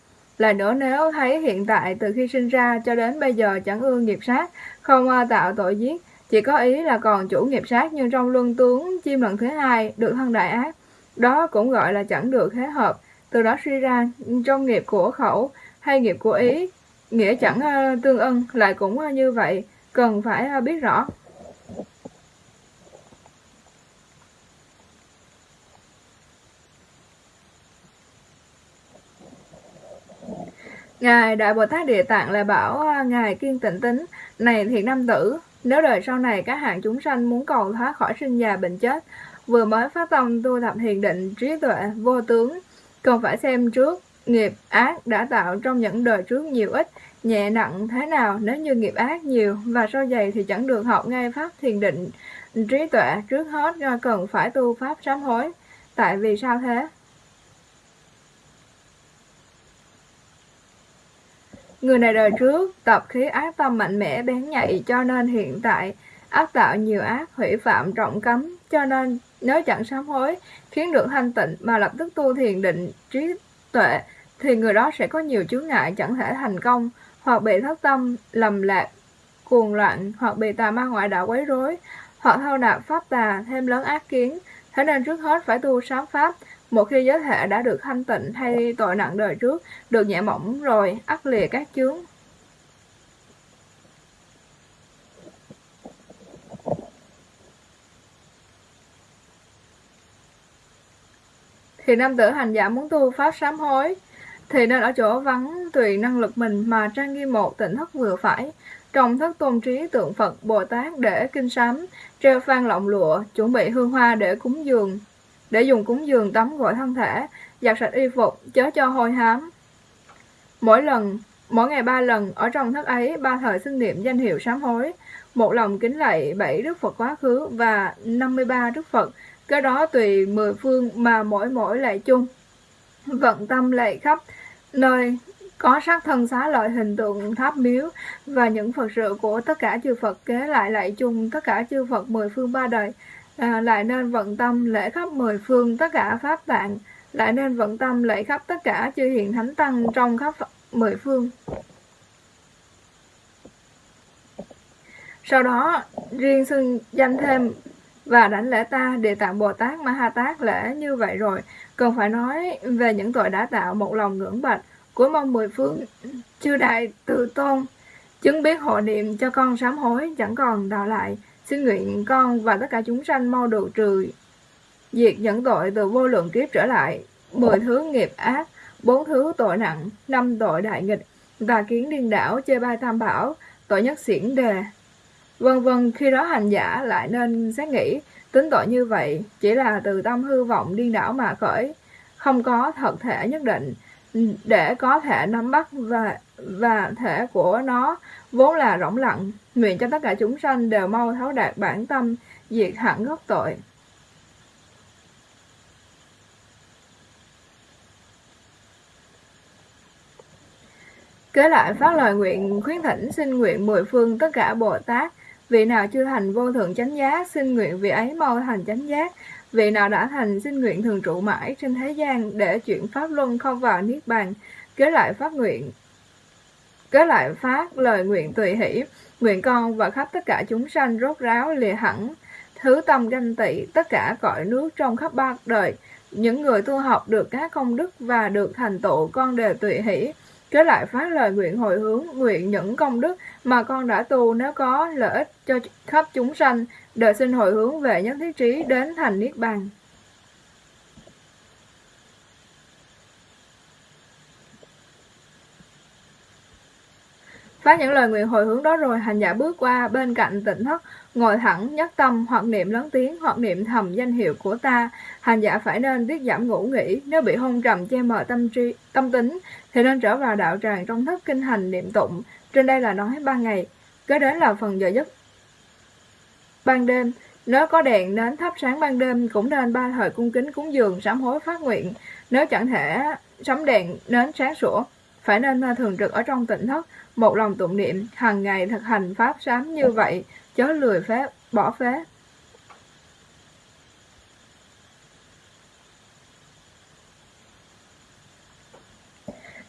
là nữa nếu thấy hiện tại từ khi sinh ra cho đến bây giờ chẳng ưa nghiệp sát, không à, tạo tội giết, chỉ có ý là còn chủ nghiệp sát nhưng trong luân tướng chim lần thứ hai được thân đại ác. Đó cũng gọi là chẳng được thế hợp, từ đó suy ra ừ, trong nghiệp của khẩu hay nghiệp của ý, nghĩa chẳng à, tương ưng lại cũng à, như vậy, cần phải biết rõ. Ngài Đại Bồ Tát Địa Tạng lại bảo à, Ngài Kiên Tịnh Tính, này thiện nam tử, nếu đời sau này các hạng chúng sanh muốn cầu thoát khỏi sinh già bệnh chết, vừa mới phát tâm tu tập thiền định trí tuệ vô tướng, cần phải xem trước nghiệp ác đã tạo trong những đời trước nhiều ít, nhẹ nặng thế nào nếu như nghiệp ác nhiều và sâu dày thì chẳng được học ngay pháp thiền định trí tuệ trước hết cần phải tu pháp sám hối. Tại vì sao thế? Người này đời trước, tập khí ác tâm mạnh mẽ bén nhạy, cho nên hiện tại ác tạo nhiều ác, hủy phạm trọng cấm, cho nên nếu chẳng sám hối, khiến được thanh tịnh mà lập tức tu thiền định trí tuệ, thì người đó sẽ có nhiều chướng ngại, chẳng thể thành công, hoặc bị thất tâm, lầm lạc, cuồng loạn, hoặc bị tà ma ngoại đạo quấy rối, hoặc thâu nạp pháp tà, thêm lớn ác kiến. Thế nên trước hết phải tu sám pháp một khi giới hệ đã được thanh tịnh hay tội nặng đời trước, được nhẹ mỏng rồi, ắt lìa các chướng. Thì nam tử hành giả muốn tu pháp sám hối, thì nên ở chỗ vắng tùy năng lực mình mà trang nghiêm một tỉnh thất vừa phải, trong thất tôn trí tượng Phật Bồ Tát để kinh sám, treo phan lọng lụa, chuẩn bị hương hoa để cúng dường, để dùng cúng dường tắm gội thân thể, giặt sạch y phục, chớ cho hôi hám. Mỗi lần, mỗi ngày ba lần, ở trong thất ấy, ba thời xưng niệm danh hiệu sám hối, một lòng kính lạy bảy Đức Phật quá khứ và 53 Đức Phật, cái đó tùy mười phương mà mỗi mỗi lạy chung. Vận tâm lạy khắp nơi có sắc thân xá lợi hình tượng tháp miếu và những Phật sự của tất cả chư Phật kế lại lại chung tất cả chư Phật mười phương ba đời à, lại nên vận tâm lễ khắp mười phương tất cả pháp tạng lại nên vận tâm lễ khắp tất cả chư hiện thánh tăng trong khắp mười phương. Sau đó riêng xưng danh thêm và đảnh lễ ta địa tạng bồ tát ma ha tát lễ như vậy rồi cần phải nói về những tội đã tạo một lòng ngưỡng bạch của mong mười phương chư đại tự tôn chứng biết hộ niệm cho con sám hối chẳng còn đào lại. Xin nguyện con và tất cả chúng sanh mau được trừ diệt những tội từ vô lượng kiếp trở lại mười thứ nghiệp ác, bốn thứ tội nặng, năm tội đại nghịch, và kiến điên đảo, chê bai tam bảo, tội nhất xiển đề. Vân vân, khi đó hành giả lại nên xét nghĩ, tính tội như vậy chỉ là từ tâm hư vọng điên đảo mà khởi, không có thật thể nhất định, để có thể nắm bắt và và thể của nó vốn là rỗng lặng, nguyện cho tất cả chúng sanh đều mau thấu đạt bản tâm, diệt hẳn gốc tội. Kế lại phát lời nguyện khuyến thỉnh xin nguyện mười phương tất cả Bồ Tát, vị nào chưa thành vô thượng chánh giác, xin nguyện vị ấy mau thành chánh giác, vị nào đã thành xin nguyện thường trụ mãi trên thế gian để chuyển pháp luân không vào niết bàn. Kế lại phát nguyện cái lại phát lời nguyện tùy hỷ, nguyện con và khắp tất cả chúng sanh rốt ráo lìa hẳn, thứ tâm ganh tị, tất cả cõi nước trong khắp ba đời, những người tu học được các công đức và được thành tựu con đều tùy hỷ. Kế lại phát lời nguyện hồi hướng, nguyện những công đức mà con đã tu nếu có lợi ích cho khắp chúng sanh, đời xin hồi hướng về nhất thiết trí đến thành Niết Bàn. Phát những lời nguyện hồi hướng đó rồi, hành giả bước qua bên cạnh tỉnh thất, ngồi thẳng, nhất tâm, hoặc niệm lớn tiếng, hoặc niệm thầm danh hiệu của ta. Hành giả phải nên tiết giảm ngủ nghỉ, nếu bị hôn trầm che mờ tâm trí, tâm tính, thì nên trở vào đạo tràng trong thất kinh hành niệm tụng. Trên đây là nói ba ngày, kế đến là phần giờ giấc ban đêm. Nếu có đèn nến thắp sáng ban đêm cũng nên ba thời cung kính cúng dường sám hối phát nguyện. Nếu chẳng thể sắm đèn nến sáng sủa, phải nên thường trực ở trong tỉnh thất, một lòng tụng niệm, hàng ngày thực hành pháp sám như vậy, chớ lười phép, bỏ phép.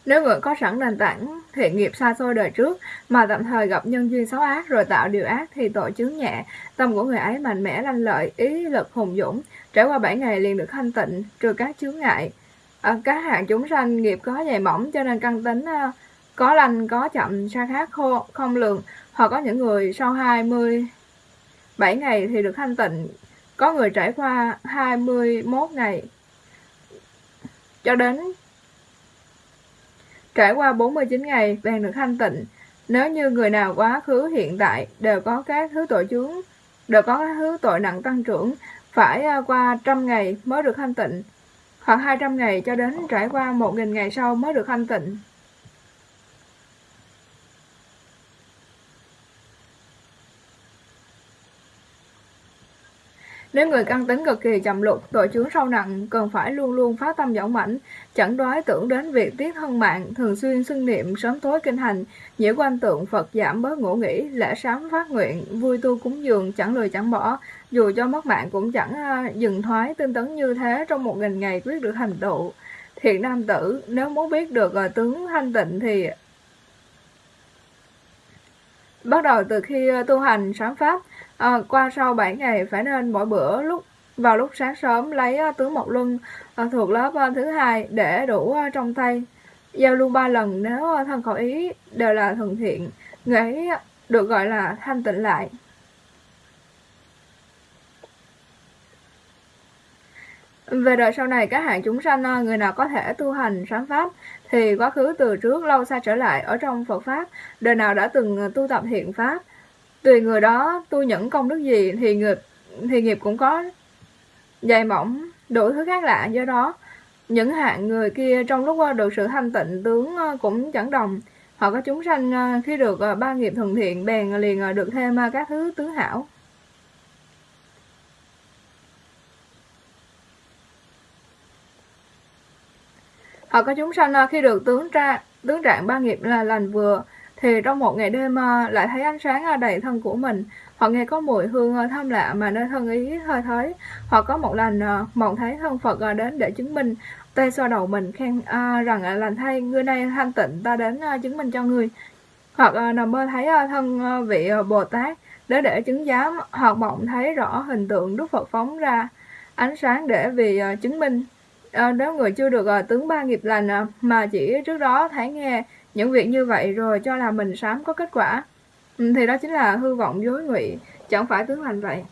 Nếu người có sẵn nền tảng thiện nghiệp xa xôi đời trước mà tạm thời gặp nhân duyên xấu ác rồi tạo điều ác thì tội chứng nhẹ, tâm của người ấy mạnh mẽ lanh lợi, ý lực hùng dũng, trải qua 7 ngày liền được thanh tịnh, trừ các chướng ngại. À, các hạng chúng sanh nghiệp có dày mỏng cho nên căn tính uh, có lành có chậm xa khác khô, không lường. Hoặc có những người sau 27 ngày thì được thanh tịnh. Có người trải qua 21 ngày. Cho đến trải qua 49 ngày bèn được thanh tịnh. Nếu như người nào quá khứ hiện tại đều có các thứ tội chướng đều có các thứ tội nặng tăng trưởng phải à, qua trăm ngày mới được thanh tịnh. Hoặc 200 ngày cho đến trải qua 1.000 ngày sau mới được thanh tịnh. Nếu người căn tính cực kỳ chậm lục, tội chướng sâu nặng, cần phải luôn luôn phát tâm dõng mãnh, chẳng đoái tưởng đến việc tiết thân mạng, thường xuyên xưng niệm sớm tối kinh hành, nhiễu quan tượng Phật giảm bớt ngủ nghỉ, lễ sám phát nguyện, vui tu cúng dường, chẳng lười chẳng bỏ, dù cho mất mạng cũng chẳng à, dừng thoái tinh tấn như thế trong một nghìn ngày quyết được thành tựu. Thiện nam tử, nếu muốn biết được à, tướng thanh tịnh thì bắt đầu từ khi à, tu hành sáng pháp. À, qua sau 7 ngày phải nên mỗi bữa lúc vào lúc sáng sớm lấy tướng một luân thuộc lớp ờ, thứ hai để đủ ờ, trong tay. Giao lưu ba lần nếu thân khẩu ý đều là thuận thiện người ấy được gọi là thanh tịnh lại. Về đời sau này, các hạng chúng sanh, người nào có thể tu hành sáng pháp, thì quá khứ từ trước lâu xa trở lại ở trong Phật Pháp, đời nào đã từng tu tập thiện Pháp, tùy người đó tu những công đức gì thì nghiệp thì nghiệp cũng có. Dày mỏng, đủ thứ khác lạ do đó. Những hạng người kia trong lúc ờ, được sự thanh tịnh, tướng ờ, cũng chẳng đồng. Họ có chúng sanh ờ, khi được ba nghiệp thuận thiện, bèn liền được thêm các thứ tướng hảo. Họ có chúng sanh khi được tướng tra tướng trạng ba nghiệp là lành vừa thì trong một ngày đêm ờ, lại thấy ánh sáng ờ, đầy thân của mình. Hoặc nghe có mùi hương ờ, thơm lạ mà nơi thân ý hơi thấy hoặc có một lần mộng thấy thân Phật đến để chứng minh. Tay xoa đầu mình khen rằng lành thay người này thanh tịnh, ta đến chứng minh cho người hoặc nằm mơ thấy thân vị Bồ Tát để để chứng giám. Hoặc mộng thấy rõ hình tượng Đức Phật phóng ra, ánh sáng để vì chứng minh. Nếu người chưa được tướng ba nghiệp lành mà chỉ trước đó thấy nghe những việc như vậy rồi cho là mình sám có kết quả. Ừ, thì đó chính là hư vọng dối ngụy, chẳng phải tướng lành vậy.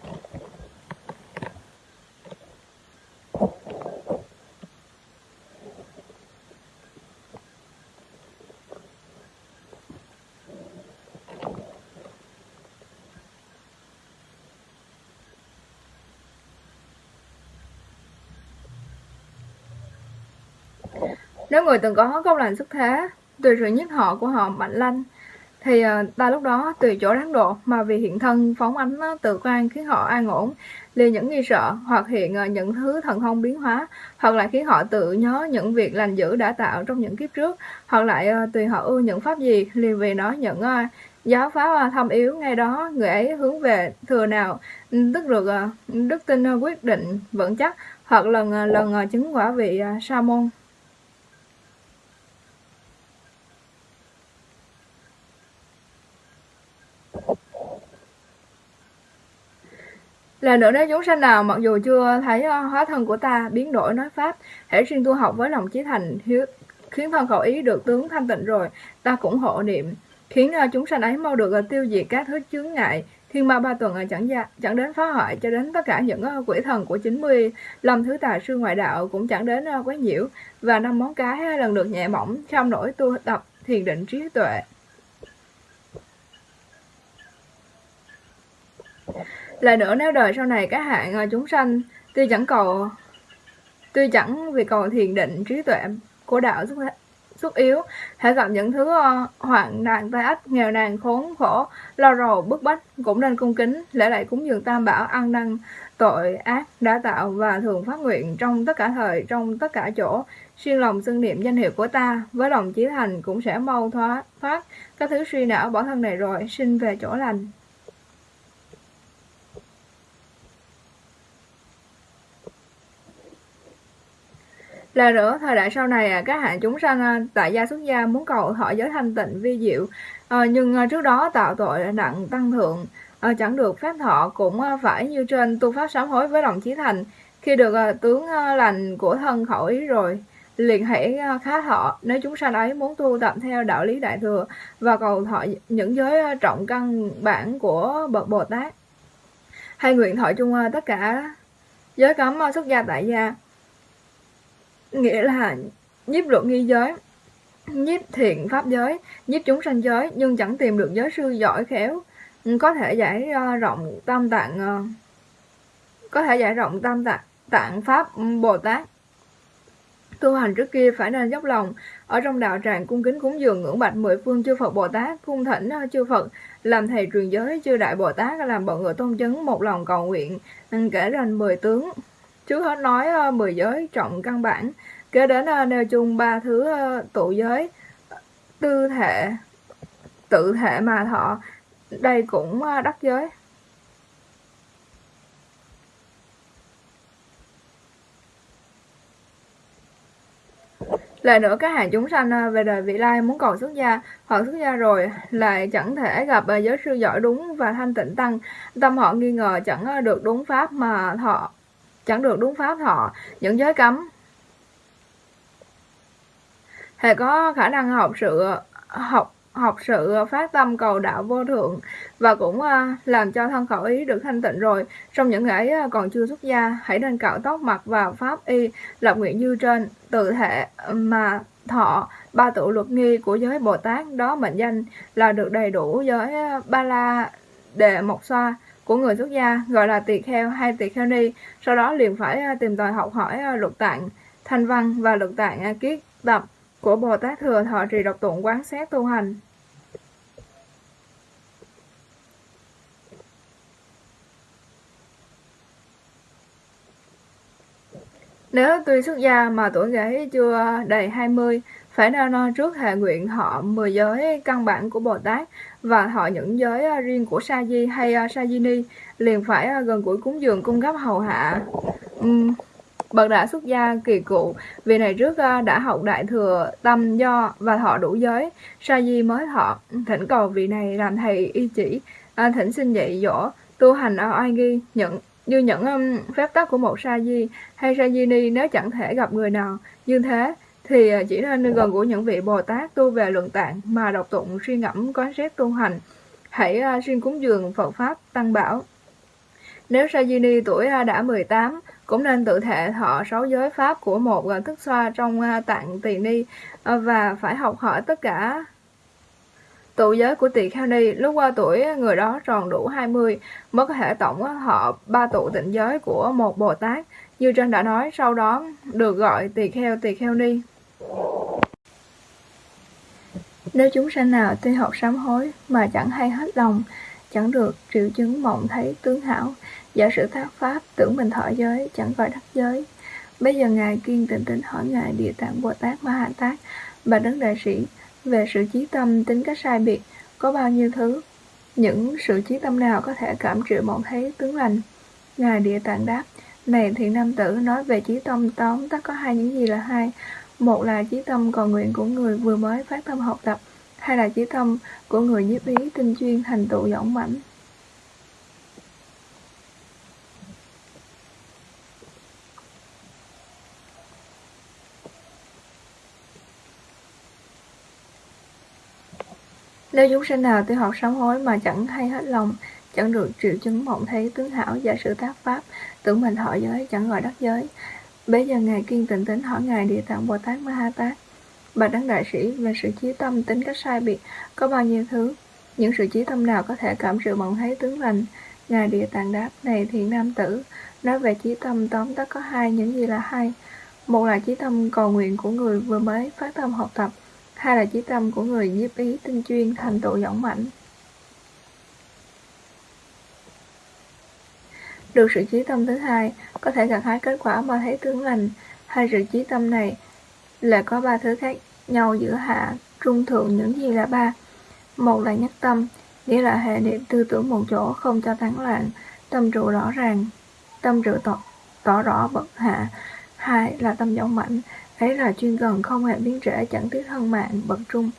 Nếu người từng có công lành sức thế tùy sự nhất họ của họ mạnh lanh. Thì ờ, ta lúc đó tùy chỗ đáng độ, mà vì hiện thân phóng ánh ờ, tự quan khiến họ an ổn. Liền những nghi sợ hoặc hiện ờ, những thứ thần thông biến hóa, hoặc lại khiến họ tự nhớ những việc lành dữ đã tạo trong những kiếp trước, hoặc lại tùy họ ưa những pháp gì, liền vì nó những giáo pháp thâm yếu ngay đó, người ấy hướng về thừa nào ừ, tức được đức tin quyết định vững chắc, hoặc lần lần chứng quả vị sa môn Là nữa nếu chúng sanh nào mặc dù chưa thấy ờ, hóa thân của ta biến đổi nói pháp, hãy riêng tu học với lòng chí thành hiếu khiến thân khẩu ý được tướng thanh tịnh rồi, ta cũng hộ niệm, khiến ờ, chúng sanh ấy mau được ờ, tiêu diệt các thứ chướng ngại, thiên ma ba tuần chẳng gia, chẳng đến phá hoại cho đến tất cả những quỷ thần của 90 lâm thứ tà sư ngoại đạo cũng chẳng đến quấy nhiễu và năm món cái lần được nhẹ mỏng trong nỗi tu tập thiền định trí tuệ. Lại nữa, nếu đời sau này các hạng à, chúng sanh, tuy chẳng cầu, tuy chẳng vì cầu thiền định trí tuệ của đạo xuất xuất yếu hãy gặp những thứ ờ, hoạn nạn tai ách, nghèo nàn, khốn khổ, lo rầu, bức bách, cũng nên cung kính, lễ lại cúng dường tam bảo, ăn năn, tội ác đã tạo và thường phát nguyện trong tất cả thời, trong tất cả chỗ. Xuyên lòng xưng niệm danh hiệu của ta, với lòng chí thành cũng sẽ mau thoát thoát các thứ suy não bỏ thân này rồi, sinh về chỗ lành. Là nữa, thời đại sau này à, các hạng chúng sanh à, tại gia xuất gia muốn cầu thọ giới thanh tịnh vi diệu, ờ, nhưng à, trước đó tạo tội nặng tăng thượng, ờ, chẳng được phép thọ cũng phải như trên tu pháp sám hối với lòng chí thành. Khi được tướng lành của thân khẩu ý rồi, liền hãy khá thọ nếu chúng sanh ấy muốn tu tập theo đạo lý đại thừa và cầu thọ những giới trọng căn bản của bậc Bồ Tát. Hay nguyện thọ chung tất cả giới cấm xuất gia tại gia nghĩa là nhiếp luật nghi giới, nhiếp thiện pháp giới, nhiếp chúng sanh giới, nhưng chẳng tìm được giới sư giỏi khéo. Có thể giải ờ, rộng tam tạng ờ, có thể giải rộng tam tạng tạng pháp ừ, bồ tát. Tu hành trước kia phải nên dốc lòng. Ở trong đạo tràng cung kính cúng dường ngưỡng bạch mười phương chư Phật Bồ Tát, cung thỉnh ờ, chư Phật, làm thầy truyền giới, chư đại Bồ Tát, làm bọn người tôn chứng, một lòng cầu nguyện ừ, kể rành mười tướng. Trước hết nói ờ, mười giới trọng căn bản kế đến ờ, nêu chung ba thứ ờ, tụ giới tư thể tự thể mà thọ. Đây cũng ờ, đắc giới. Lại nữa các hàng chúng sanh về đời vị lai muốn cầu xuất gia hoặc xuất gia rồi lại chẳng thể gặp giới sư giỏi đúng và thanh tịnh tăng. Tâm họ nghi ngờ chẳng được đúng pháp mà thọ chẳng được đúng pháp thọ, những giới cấm. Hệ có khả năng học sự, học học sự phát tâm cầu đạo vô thượng và cũng à, làm cho thân khẩu ý được thanh tịnh rồi. Trong những ngày à, còn chưa xuất gia, hãy nên cạo tóc mặt vào pháp y, lập nguyện như trên. Tự thể, mà thọ, ba tự luật nghi của giới bồ tát, đó mệnh danh là được đầy đủ giới à, ba la đề mộc xoa của người xuất gia gọi là tỳ kheo hay tỳ kheo ni. Sau đó liền phải à, tìm tòi học hỏi à, luật tạng thanh văn và luật tạng à, kiết tập của bồ tát thừa thọ trì độc tụng quán xét tu hành. Nếu tuy xuất gia mà tuổi gái chưa đầy 20, phải nên trước thề nguyện họ 10 giới căn bản của Bồ Tát và họ những giới ờ, riêng của Sa Di hay ờ, Sa Di Ni liền phải ờ, gần gũi cúng dường cung cấp hầu hạ. Uhm, bậc đã xuất gia kỳ cụ, vì này trước đã học đại thừa tâm do và thọ đủ giới, Sa Di mới thọ, thỉnh cầu vị này làm thầy y chỉ, thỉnh xin dạy dỗ, tu hành oai Ai Ghi, như những um, phép tắc của một sa di hay sa di ni nếu chẳng thể gặp người nào như thế thì à, chỉ nên gần của những vị Bồ Tát tu về luận tạng mà đọc tụng suy ngẫm quán xét tu hành. Hãy à, uh, xuyên cúng dường Phật pháp tăng bảo. Nếu sa di ni tuổi à, đã 18 cũng nên tự thể thọ sáu giới pháp của một thức xoa trong tạng tỳ ni và phải học hỏi tất cả Tụ giới của tỳ kheo ni. Lúc qua tuổi người đó tròn đủ 20 mới có thể tổng họ ba tụ tịnh giới của một Bồ Tát. Như trên đã nói sau đó được gọi tỳ kheo tỳ kheo ni. Nếu chúng sanh nào tuy học sám hối mà chẳng hay hết lòng, chẳng được triệu chứng mộng thấy tướng hảo, giả sử tác pháp tưởng mình thọ giới, chẳng gọi đắc giới. Bây giờ Ngài kiên tịnh tính hỏi Ngài Địa Tạng Bồ Tát Ma Hạ Tát, và Đấng Đại Sĩ, về sự trí tâm tính cách sai biệt, có bao nhiêu thứ, những sự trí tâm nào có thể cảm triệu mộng thấy tướng lành. Ngài Địa Tạng đáp, này thiện nam tử nói về trí tâm tóm tắt có hai những gì là hai. Một là trí tâm cầu nguyện của người vừa mới phát tâm học tập, hay là trí tâm của người nhiếp ý tinh chuyên thành tựu dõng mãnh. Nếu chúng sinh nào tu học sám hối mà chẳng hay hết lòng, chẳng được triệu chứng mộng thấy tướng hảo giả sử tác pháp, tưởng mình thọ giới, chẳng gọi đắc giới. Bây giờ Ngài kiên tịnh tính hỏi Ngài Địa Tạng Bồ Tát Ma Ha Tát, bà đấng đại sĩ về sự trí tâm tính cách sai biệt có bao nhiêu thứ, những sự trí tâm nào có thể cảm sự mộng thấy tướng lành. Ngài Địa Tạng đáp, này thiện nam tử, nói về trí tâm tóm tắt có hai, những gì là hai. Một là trí tâm cầu nguyện của người vừa mới phát tâm học tập, hai là chí tâm của người nhiếp ý tinh chuyên thành tựu dõng mạnh được sự chí tâm thứ hai có thể gặt hái kết quả mà thấy tướng lành hai sự chí tâm này là có ba thứ khác nhau giữa hạ trung thượng những gì là ba một là nhất tâm nghĩa là hệ niệm tư tưởng một chỗ không cho tán loạn tâm trụ rõ ràng tâm trụ tỏ, tỏ rõ bậc hạ hai là tâm dũng mạnh Ấy là chuyên gần không hề biến trễ chẳng tiếc thân mạng bậc trung.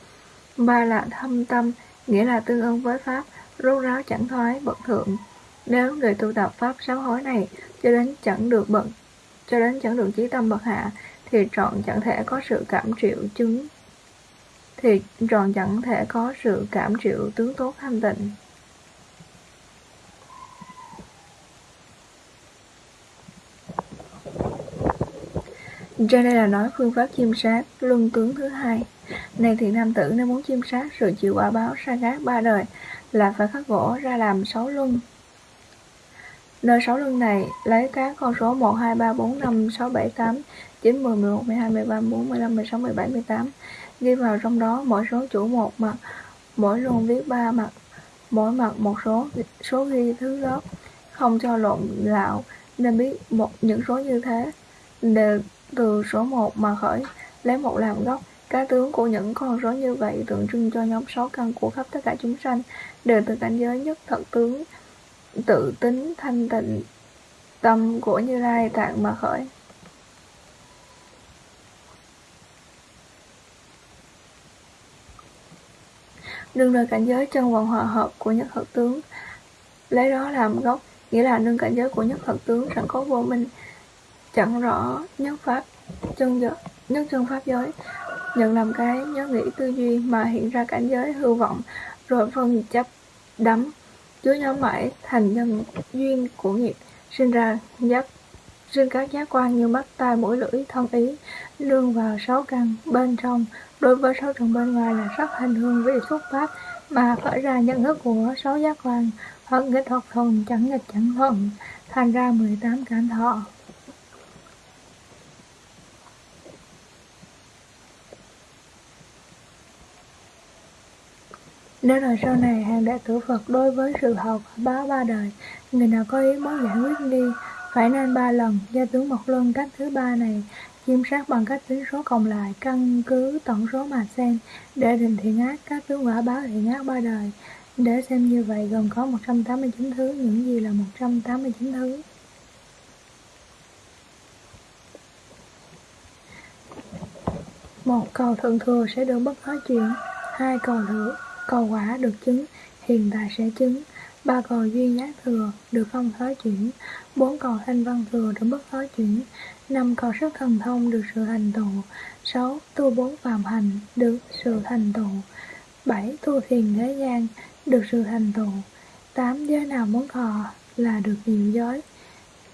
Ba là thâm tâm, nghĩa là tương ưng với Pháp, rốt ráo chẳng thoái bậc thượng. Nếu người tu tập Pháp sám hối này cho đến chẳng được bậc cho đến chẳng được chí tâm bậc hạ, thì trọn chẳng thể có sự cảm triệu chứng thì trọn chẳng thể có sự cảm triệu tướng tốt thanh tịnh Trên đây là nói phương pháp chiêm sát, luân tướng thứ hai. Này thiện nam tử, nếu muốn chiêm sát, sự chịu quả báo sa gác ba đời là phải khắc gỗ ra làm sáu luân. Nơi sáu lưng này lấy các con số 1, 2, 3, 4, 5, 6, 7, 8, 9, 10, 11, 12, 13, 14, 15, 16, 17, 18 ghi vào trong đó mỗi số chủ một mặt, mỗi luân viết ba mặt, mỗi mặt một số số ghi thứ lớp, không cho lộn lạo nên biết một những số như thế đều từ số 1 mà khởi, lấy một làm gốc. Các tướng của những con số như vậy tượng trưng cho nhóm sáu căn của khắp tất cả chúng sanh, đều từ cảnh giới nhất thật tướng, tự tính thanh tịnh, tâm của Như Lai tạng mà khởi. Nương nơi cảnh giới chân vận hòa hợp của nhất thật tướng, lấy đó làm gốc, nghĩa là nương cảnh giới của nhất thật tướng sẵn có vô minh, chẳng rõ nhất pháp chân giới, nhất chân pháp giới nhận làm cái nhớ nghĩ tư duy mà hiện ra cảnh giới hư vọng rồi phân chấp đắm chứa nhóm mãi thành nhân duyên của nghiệp, sinh ra giác, sinh các giác quan như mắt, tai, mũi, lưỡi, thân ý lương vào sáu căn bên trong. Đối với sáu trần bên ngoài là sắc hành hương vị xuất phát mà khởi ra nhận thức của sáu giác quan. Hoặc nghịch hoặc thuần chẳng nghịch chẳng thuần thành ra 18 cảnh thọ. Nếu là sau này hàng đệ tử Phật đối với sự học báo ba đời, người nào có ý muốn giải quyết đi, phải nên ba lần, gia tướng một luân cách thứ ba này, chiêm sát bằng cách tính số cộng lại, căn cứ tổng số mà xem, để định thiện ác, các tướng quả báo thiện ác ba đời. Để xem như vậy gồm có 189 thứ, những gì là 189 thứ. Một cầu thượng thừa sẽ được bất hóa chuyện, hai cầu thượng cầu quả được chứng, hiện tại sẽ chứng. Ba cầu duy giá thừa được không thói chuyển, bốn cầu thanh văn thừa được bất thói chuyển, năm cầu sức thần thông được sự thành tựu, sáu tu bốn phạm hành được sự thành tựu, bảy tu thiền thế gian được sự thành tựu, tám giới nào muốn thọ là được nhiều giới,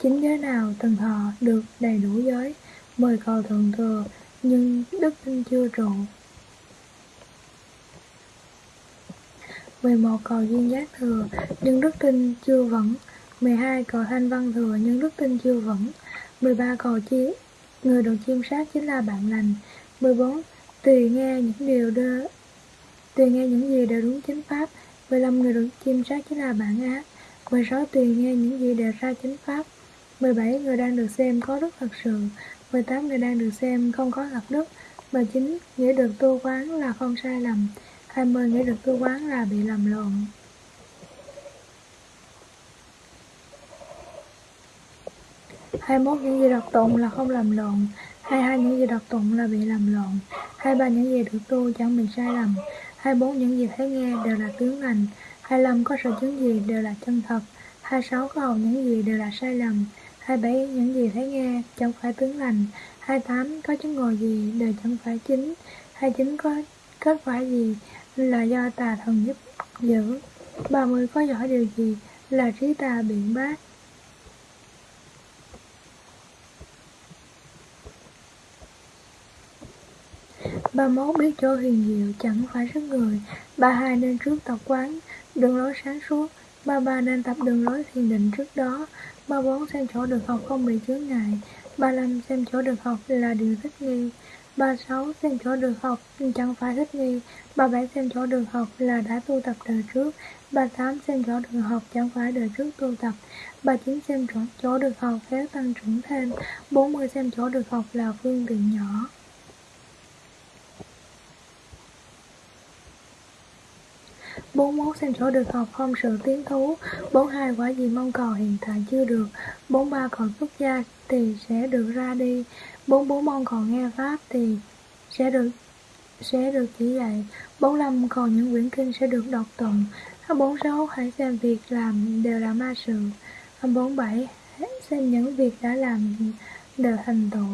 chín giới nào từng thọ được đầy đủ giới, mười cầu thượng thừa nhưng đức tin chưa trụ. 11 cầu duyên giác thừa, nhưng đức tin chưa vững. 12 cầu thanh văn thừa, nhưng đức tin chưa vững. 13 cầu chi, người được chiêm sát chính là bạn lành. 14 tùy nghe những điều đưa Tùy nghe những gì đều đúng chính pháp. 15 người được chiêm sát chính là bản ác 16 tùy nghe những gì đều ra chính pháp. 17 người đang được xem có đức thật sự. 18 người đang được xem không có lập đức. 19 nghĩa được tu quán là không sai lầm hai mươi nghĩ được cứ quán là bị lầm lộn. 21 những gì đọc tụng là không làm lộn. 22 những gì đọc tụng là bị làm lộn. 23 những gì được tu chẳng bị sai lầm. 24 những gì thấy nghe đều là tướng lành. 25 có sở chứng gì đều là chân thật. 26 có hầu những gì đều là sai lầm. 27 những gì thấy nghe chẳng phải tướng lành. 28 có chứng ngồi gì đều chẳng phải chính. 29 có kết quả gì là do tà thần giúp giữ. 30 có giỏi điều gì là trí tà biện bác? Ba mốt biết chỗ huyền diệu chẳng phải sức người. Ba hai nên trước tập quán, Đường lối sáng suốt. Ba ba nên tập đường lối thiền định trước đó. Ba bốn xem chỗ được học không bị chướng ngại. Ba năm xem chỗ được học là điều thích nghi. Ba sáu xem chỗ được học chẳng phải thích nghi. Ba bảy xem chỗ đường học là đã tu tập đời trước. Ba tám xem chỗ đường học chẳng phải đời trước tu tập. Ba chín xem chỗ, chỗ đường học khéo tăng trưởng thêm. Bốn mươi xem chỗ đường học là phương tiện nhỏ. 41 xem chỗ được học không sự tiến thú. 42 quả gì mong cầu hiện tại chưa được. 43 còn xuất gia thì sẽ được ra đi. 44 mong còn nghe pháp thì sẽ được sẽ được chỉ dạy. 45 còn những quyển kinh sẽ được đọc tụng. 46 hãy xem việc làm đều là ma sự. 47 xem những việc đã làm đều thành tựu.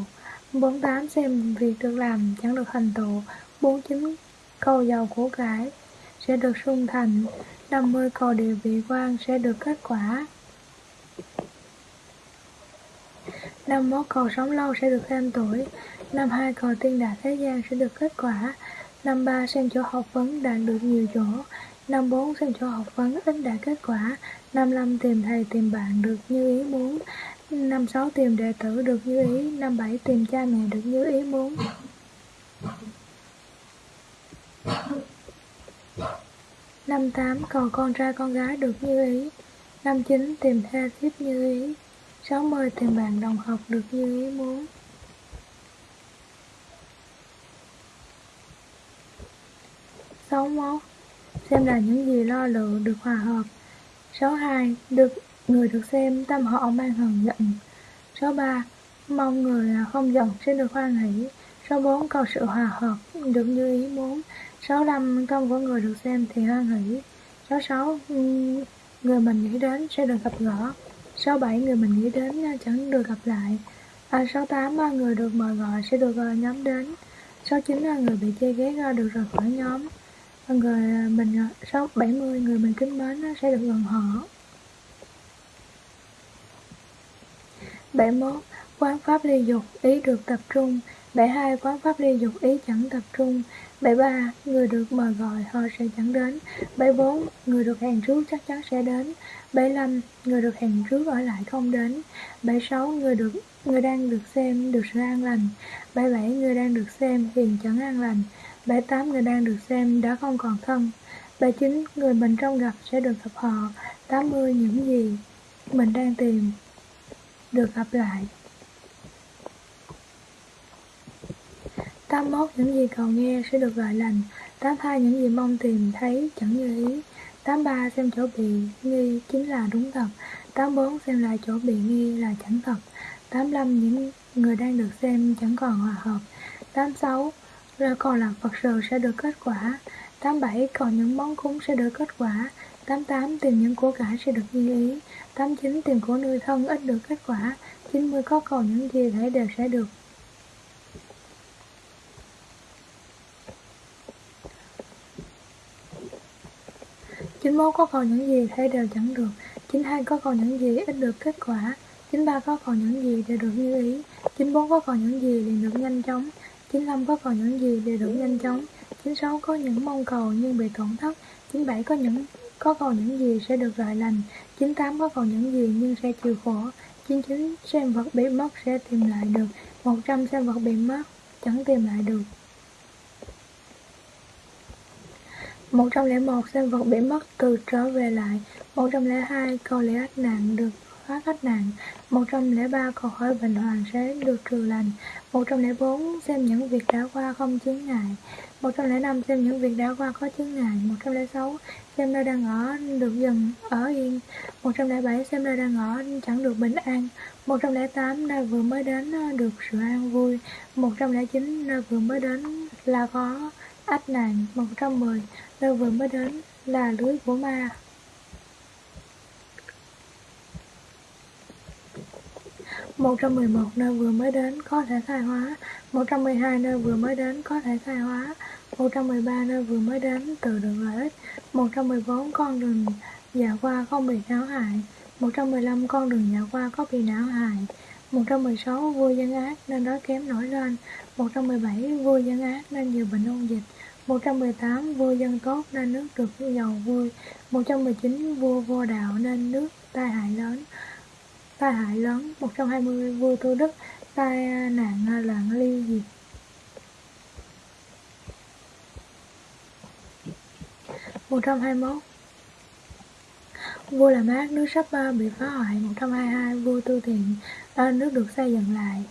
48 xem việc được làm chẳng được thành tựu. 49 câu giàu của cải sẽ được sung thành, 50 cầu địa vị quan sẽ được kết quả. 51 cầu sống lâu sẽ được thêm tuổi, Năm 2 cầu tiên đạt thế gian sẽ được kết quả, Năm 3 xem chỗ học vấn đạt được nhiều chỗ, Năm 4 xem chỗ học vấn ít đạt kết quả, Năm 5 tìm thầy tìm bạn được như ý muốn, Năm 6 tìm đệ tử được như ý, Năm 7 tìm cha mẹ được như ý muốn. Năm 8 cầu con trai con gái được như ý. Năm 9 tìm thê thiếp như ý. Sáu mươi tìm bạn đồng học được như ý muốn. Sáu mốt Xem là những gì lo lựa được hòa hợp. Sáu hai Được người được xem tâm họ mang hờn giận. Số ba Mong người không giận sẽ được hoan hỷ. Số bốn cầu sự hòa hợp được như ý muốn. 65 công của người được xem thì hoan hỷ. 66 người mình nghĩ đến sẽ được gặp gỡ. 67 người mình nghĩ đến chẳng được gặp lại. À, 68 người được mời gọi sẽ được ờ, nhóm đến. 69 người bị chê ghét được rời khỏi nhóm người à, mình à, 6, 70 người mình kính mến sẽ được gần họ 71 quán pháp ly dục ý được tập trung 72 quán pháp ly dục ý chẳng tập trung 73. Người được mời gọi họ sẽ chẳng đến 74. Người được hẹn trước chắc chắn sẽ đến 75. Người được hẹn trước ở lại không đến 76. Người được người đang được xem được sự an lành 77. Người đang được xem hiện chẳng an lành 78. Người đang được xem đã không còn thân 79. Người mình trong gặp sẽ được gặp họ 80. Những gì mình đang tìm được gặp lại 81 những gì cầu nghe sẽ được gọi lành 82 những gì mong tìm thấy chẳng như ý 83 xem chỗ bị nghi chính là đúng thật 84 xem lại chỗ bị nghi là chẳng thật 85 những người đang được xem chẳng còn hòa hợp 86 ra còn là Phật sự sẽ được kết quả. 87 còn những món cúng sẽ được kết quả. 88 tìm những của cải sẽ được như ý. 89 tìm của nuôi thân ít được kết quả. 90 có còn những gì thể đều sẽ được. Chín mốt, có còn những gì thể đều chẳng được. Chín hai, có còn những gì ít được kết quả. Chín ba, có còn những gì đều được như ý. Chín bốn, có còn những gì liền được nhanh chóng chín năm có còn những gì đều đủ nhanh chóng? Chín sáu có những mong cầu nhưng bị tổn thất. Chín bảy có những, có còn những gì sẽ được gọi lành? Chín tám có còn những gì nhưng sẽ chịu khổ? Chín chín xem vật bị mất, sẽ tìm lại được. Một trăm xem vật bị mất, chẳng tìm lại được. 101 xem vật bị mất, từ trở về lại. 102 câu lẽ ách nạn được thoát ách nạn. 103 cầu hỏi bệnh hoàng sẽ được trừ lành. 104 xem những việc đã qua không chướng ngại. 105 xem những việc đã qua có chướng ngại. 106 xem nơi đang ở được dừng ở yên. 107 xem nơi đang ở chẳng được bình an. 108 nơi vừa mới đến được sự an vui. 109 nơi vừa mới đến là có ách nạn. 110 nơi vừa mới đến là lưới của ma. 111 nơi vừa mới đến có thể khai hóa 112 nơi vừa mới đến có thể khai hóa 113 nơi vừa mới đến từ đường lợi ích 114 con đường dạo qua không bị não hại 115 con đường dạo qua có bị não hại 116 vua dân ác nên đói kém nổi lên 117 vua dân ác nên nhiều bệnh ôn dịch 118 vua dân tốt nên nước được giàu vui 119 vua vô đạo nên nước tai hại lớn tai hại lớn. 120 vua Tô đức tai nạn loạn ly diệt 121 Vua làm ác, nước sắp à, bị phá hoại. 122 Vua tu thiện, à, nước được xây dựng lại.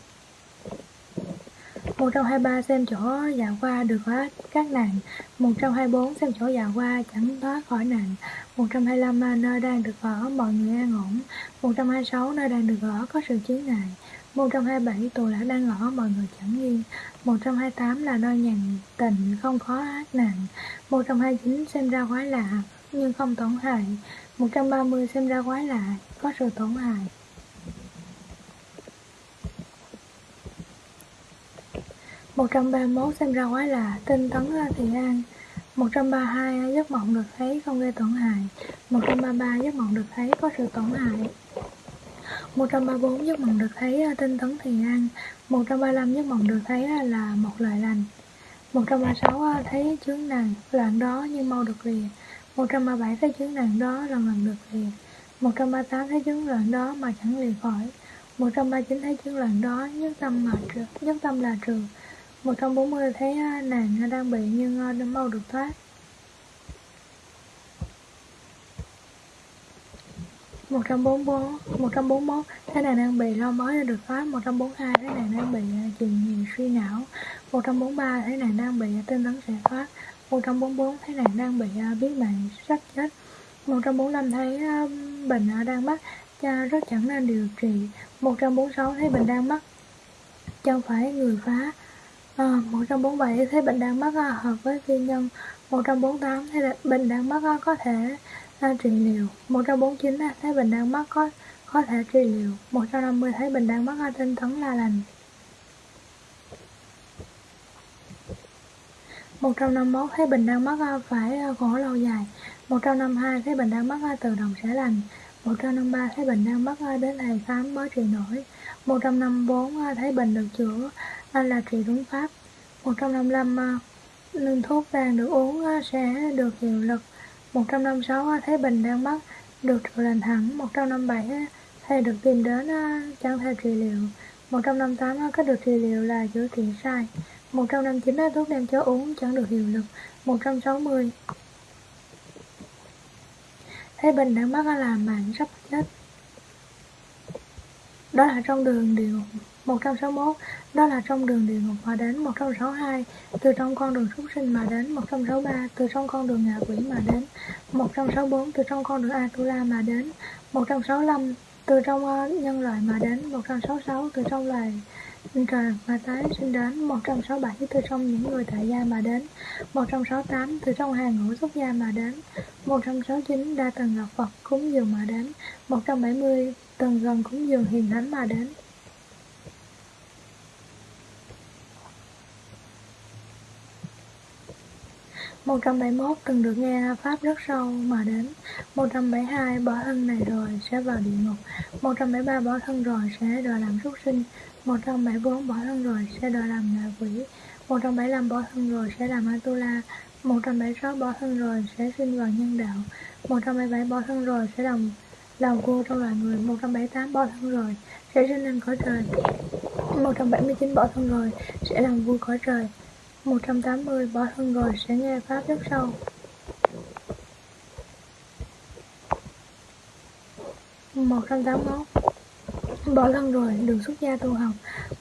123 xem chỗ dạo qua được hết các nạn. 124 xem chỗ dạo qua chẳng thoát khỏi nạn. 125 à, nơi đang được ở mọi người an ổn. 126 nơi đang được ở có sự chướng ngại 127 tù đã đang ở mọi người chẳng yên. 128 là nơi nhàn tịnh không khó ác nạn. 129 xem ra quái lạ nhưng không tổn hại. 130 xem ra quái lạ có sự tổn hại. 131 xem ra quái lạ, tinh tấn thì an. 132 giấc mộng được thấy không gây tổn hại. 133 giấc mộng được thấy có sự tổn hại. 134 giấc mộng được thấy à, tinh tấn thiền an. 135 giấc mộng được thấy à, là một lời lành. 136 à, thấy chướng nạn loạn đó nhưng mau được lìa. 137 thấy chướng nạn đó lần lần được lìa. 138 thấy chứng loạn đó mà chẳng lìa khỏi. 139 thấy chứng loạn đó nhất tâm mà trừ, nhất tâm là trường 140 à, à, à, thấy nàng đang bị nhưng đã mau được thoát 144 141 thấy nàng đang bị lo mới được thoát 142 thấy nàng đang bị chuyện nhiều suy não. 143 thấy nàng đang bị tinh tấn sẽ thoát. 144 thấy nàng đang bị biết mạng sắp chết. 145 thấy bệnh đang mắc, cha rất chẳng nên điều trị. 146 thấy bệnh đang mắc, chẳng phải người phá. Ờ, à, 147 thấy bệnh đang mắc hợp với phi nhân. 148 thấy bệnh đang mắc có thể à, trị liệu. 149 thấy bệnh đang mắc có có thể trị liệu. 150 thấy bệnh đang mắc tinh tấn là lành. 151 thấy bệnh đang mắc phải à, khổ lâu dài. 152 thấy bệnh đang mắc tự động sẽ lành. 153 thấy bệnh đang mắc đến thầy khám mới trị nổi. 154 thấy bệnh được chữa là trị đúng pháp. 155 lương à, thuốc vàng được uống à, sẽ được hiệu lực. 156 thấy bệnh đang mất được trừ lành hẳn 157 à, thầy được tìm đến chẳng thể trị liệu. 158 cách được trị liệu là chữa trị sai. 159 thuốc đem cho uống chẳng được hiệu lực. 160 thấy bệnh đang mất là mạng sắp chết. Đó là trong đường điều 161 đó là trong đường địa ngục mà đến 162 từ trong con đường súc sinh mà đến 163 từ trong con đường ngạ quỷ mà đến 164 từ trong con đường Atula mà đến 165 từ trong nhân loại mà đến 166 từ trong loài trời mà tái sinh đến 167 từ trong những người tại gia mà đến 168 từ trong hàng ngũ xuất gia mà đến 169 đa tầng ngọc Phật cúng dường mà đến 170 tầng gần cúng dường hiền thánh mà đến 171 từng được nghe Pháp rất sâu mà đến 172 bỏ thân này rồi sẽ vào địa ngục 173 bỏ thân rồi sẽ đòi làm súc sinh 174 bỏ thân rồi sẽ đòi làm ngạ quỷ 175 bỏ thân rồi sẽ làm Atula 176 bỏ thân rồi sẽ sinh vào nhân đạo 177 bỏ thân rồi sẽ làm làm vua trong loài người 178 bỏ thân rồi sẽ sinh lên cõi trời 179 bỏ thân rồi sẽ làm vua cõi trời 180 bỏ thân rồi sẽ nghe Pháp rất sâu một trăm tám mốt bỏ thân rồi đường xuất gia tu học.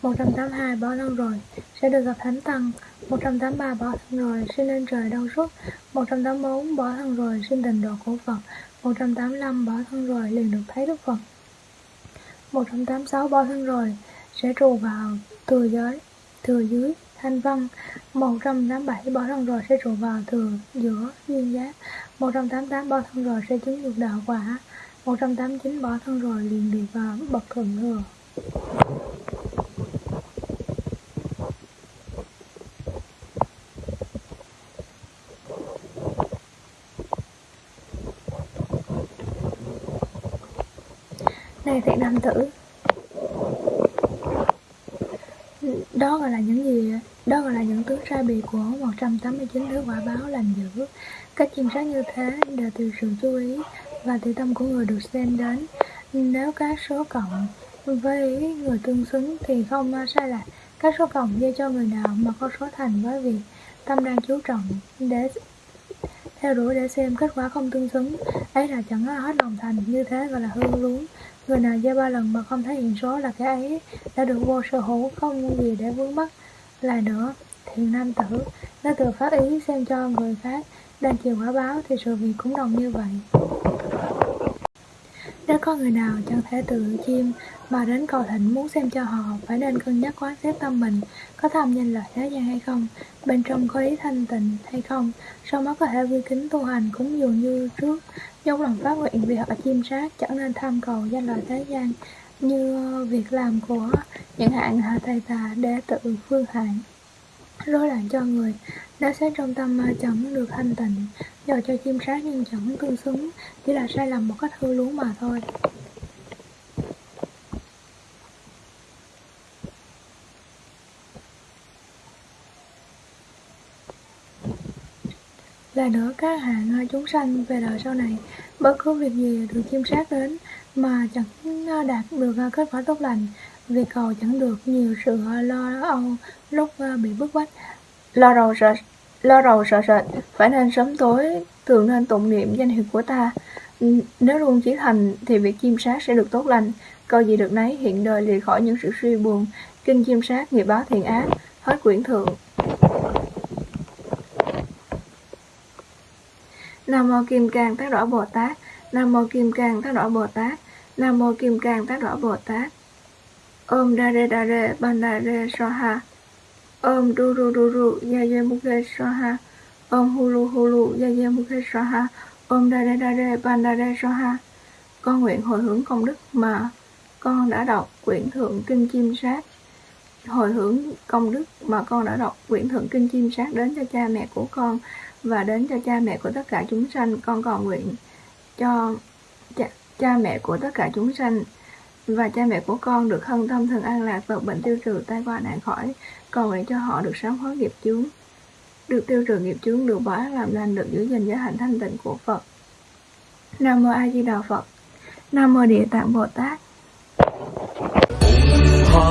Một trăm tám hai bỏ thân rồi sẽ được gặp thánh tăng. Một trăm tám ba bỏ thân rồi xin lên trời đau suốt một trăm tám bốn bỏ thân rồi xin tình độ của Phật. Một trăm tám năm bỏ thân rồi liền được thấy Đức Phật. Một trăm tám sáu bỏ thân rồi sẽ trù vào thừa giới, thừa dưới thanh văn. 187 bỏ thân rồi sẽ trụ vào thường giữa duyên giác 188 bỏ thân rồi sẽ chứng được đạo quả. 189 bỏ thân rồi liền được vào bậc thượng thừa. Này thiện nam tử, Đó gọi là những gì đó gọi là những tướng sai biệt của 189 thứ quả báo lành dữ. Cách chiêm sát như thế đều từ sự chú ý và từ tâm của người được xem đến. Nếu các số cộng với người tương xứng thì không sai lạc Các số cộng dây cho người nào mà có số thành với việc tâm đang chú trọng để theo đuổi để xem kết quả không tương xứng. Ấy là chẳng hết lòng thành. Như thế gọi là hư luống. Người nào gieo ba lần mà không thấy hiện số là cái ấy đã được vô sở hữu, không gì để vướng mắc lại nữa thiện nam tử nó tự phát ý xem cho người khác, đang chịu quả báo thì sự việc cũng đồng như vậy. Nếu có người nào chẳng thể tự chiêm mà đến cầu thịnh muốn xem cho họ phải nên cân nhắc quán xét tâm mình, có tham danh lợi thế gian hay không, bên trong có ý thanh tịnh hay không sau đó có thể quy kính tu hành cũng dường như trước dốc lòng phát nguyện vì họ chiêm sát, chẳng nên tham cầu danh lợi thế gian như việc làm của những hạng hạ thầy tà để tự phương hạng, rối loạn cho người nếu xét trong tâm chẳng được thanh tịnh. Do cho chim sát nhưng chẳng tương xứng, chỉ là sai lầm một cách hư lú mà thôi. Là nữa các hạng à, chúng sanh về đời sau này, bất cứ việc gì được chiêm sát đến mà chẳng đạt được à, kết quả tốt lành việc cầu chẳng được nhiều sự à, lo âu lúc à, bị bức bách. Lo rầu sợ, lo rầu sợ sệt, phải nên sớm tối, thường nên tụng niệm danh hiệu của ta. Nếu luôn chí thành thì việc chiêm sát sẽ được tốt lành. Câu gì được nấy hiện đời lìa khỏi những sự suy buồn. Kinh chiêm sát, nghiệp báo thiện ác, hết quyển thượng. Nam mô kim cang tác đỏ bồ tát. Nam mô kim cang tác đỏ bồ tát nam mô kim cang tác rõ bồ tát. Om Dare Dare Bandare ban soha om du ru du ru mukhe soha Om hulu hulu ya mukhe soha Om Dare Dare Bandare ban soha con nguyện hồi hướng công đức mà con đã đọc quyển thượng kinh chim sát. Hồi hướng công đức mà con đã đọc quyển thượng kinh chim sát đến cho cha mẹ của con và đến cho cha mẹ của tất cả chúng sanh. Con còn nguyện cho cha, mẹ của tất cả chúng sanh. Và cha mẹ của con được hân tâm thường an lạc tật bệnh tiêu trừ tai qua nạn khỏi còn nguyện cho họ được sám hối nghiệp chướng. Được tiêu trừ nghiệp chướng được bỏ làm lành được giữ gìn giới hạnh thanh tịnh của phật. Nam mô a di đà phật. Nam mô địa tạng bồ tát. Ha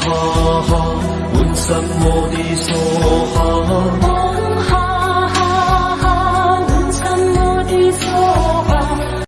ha ha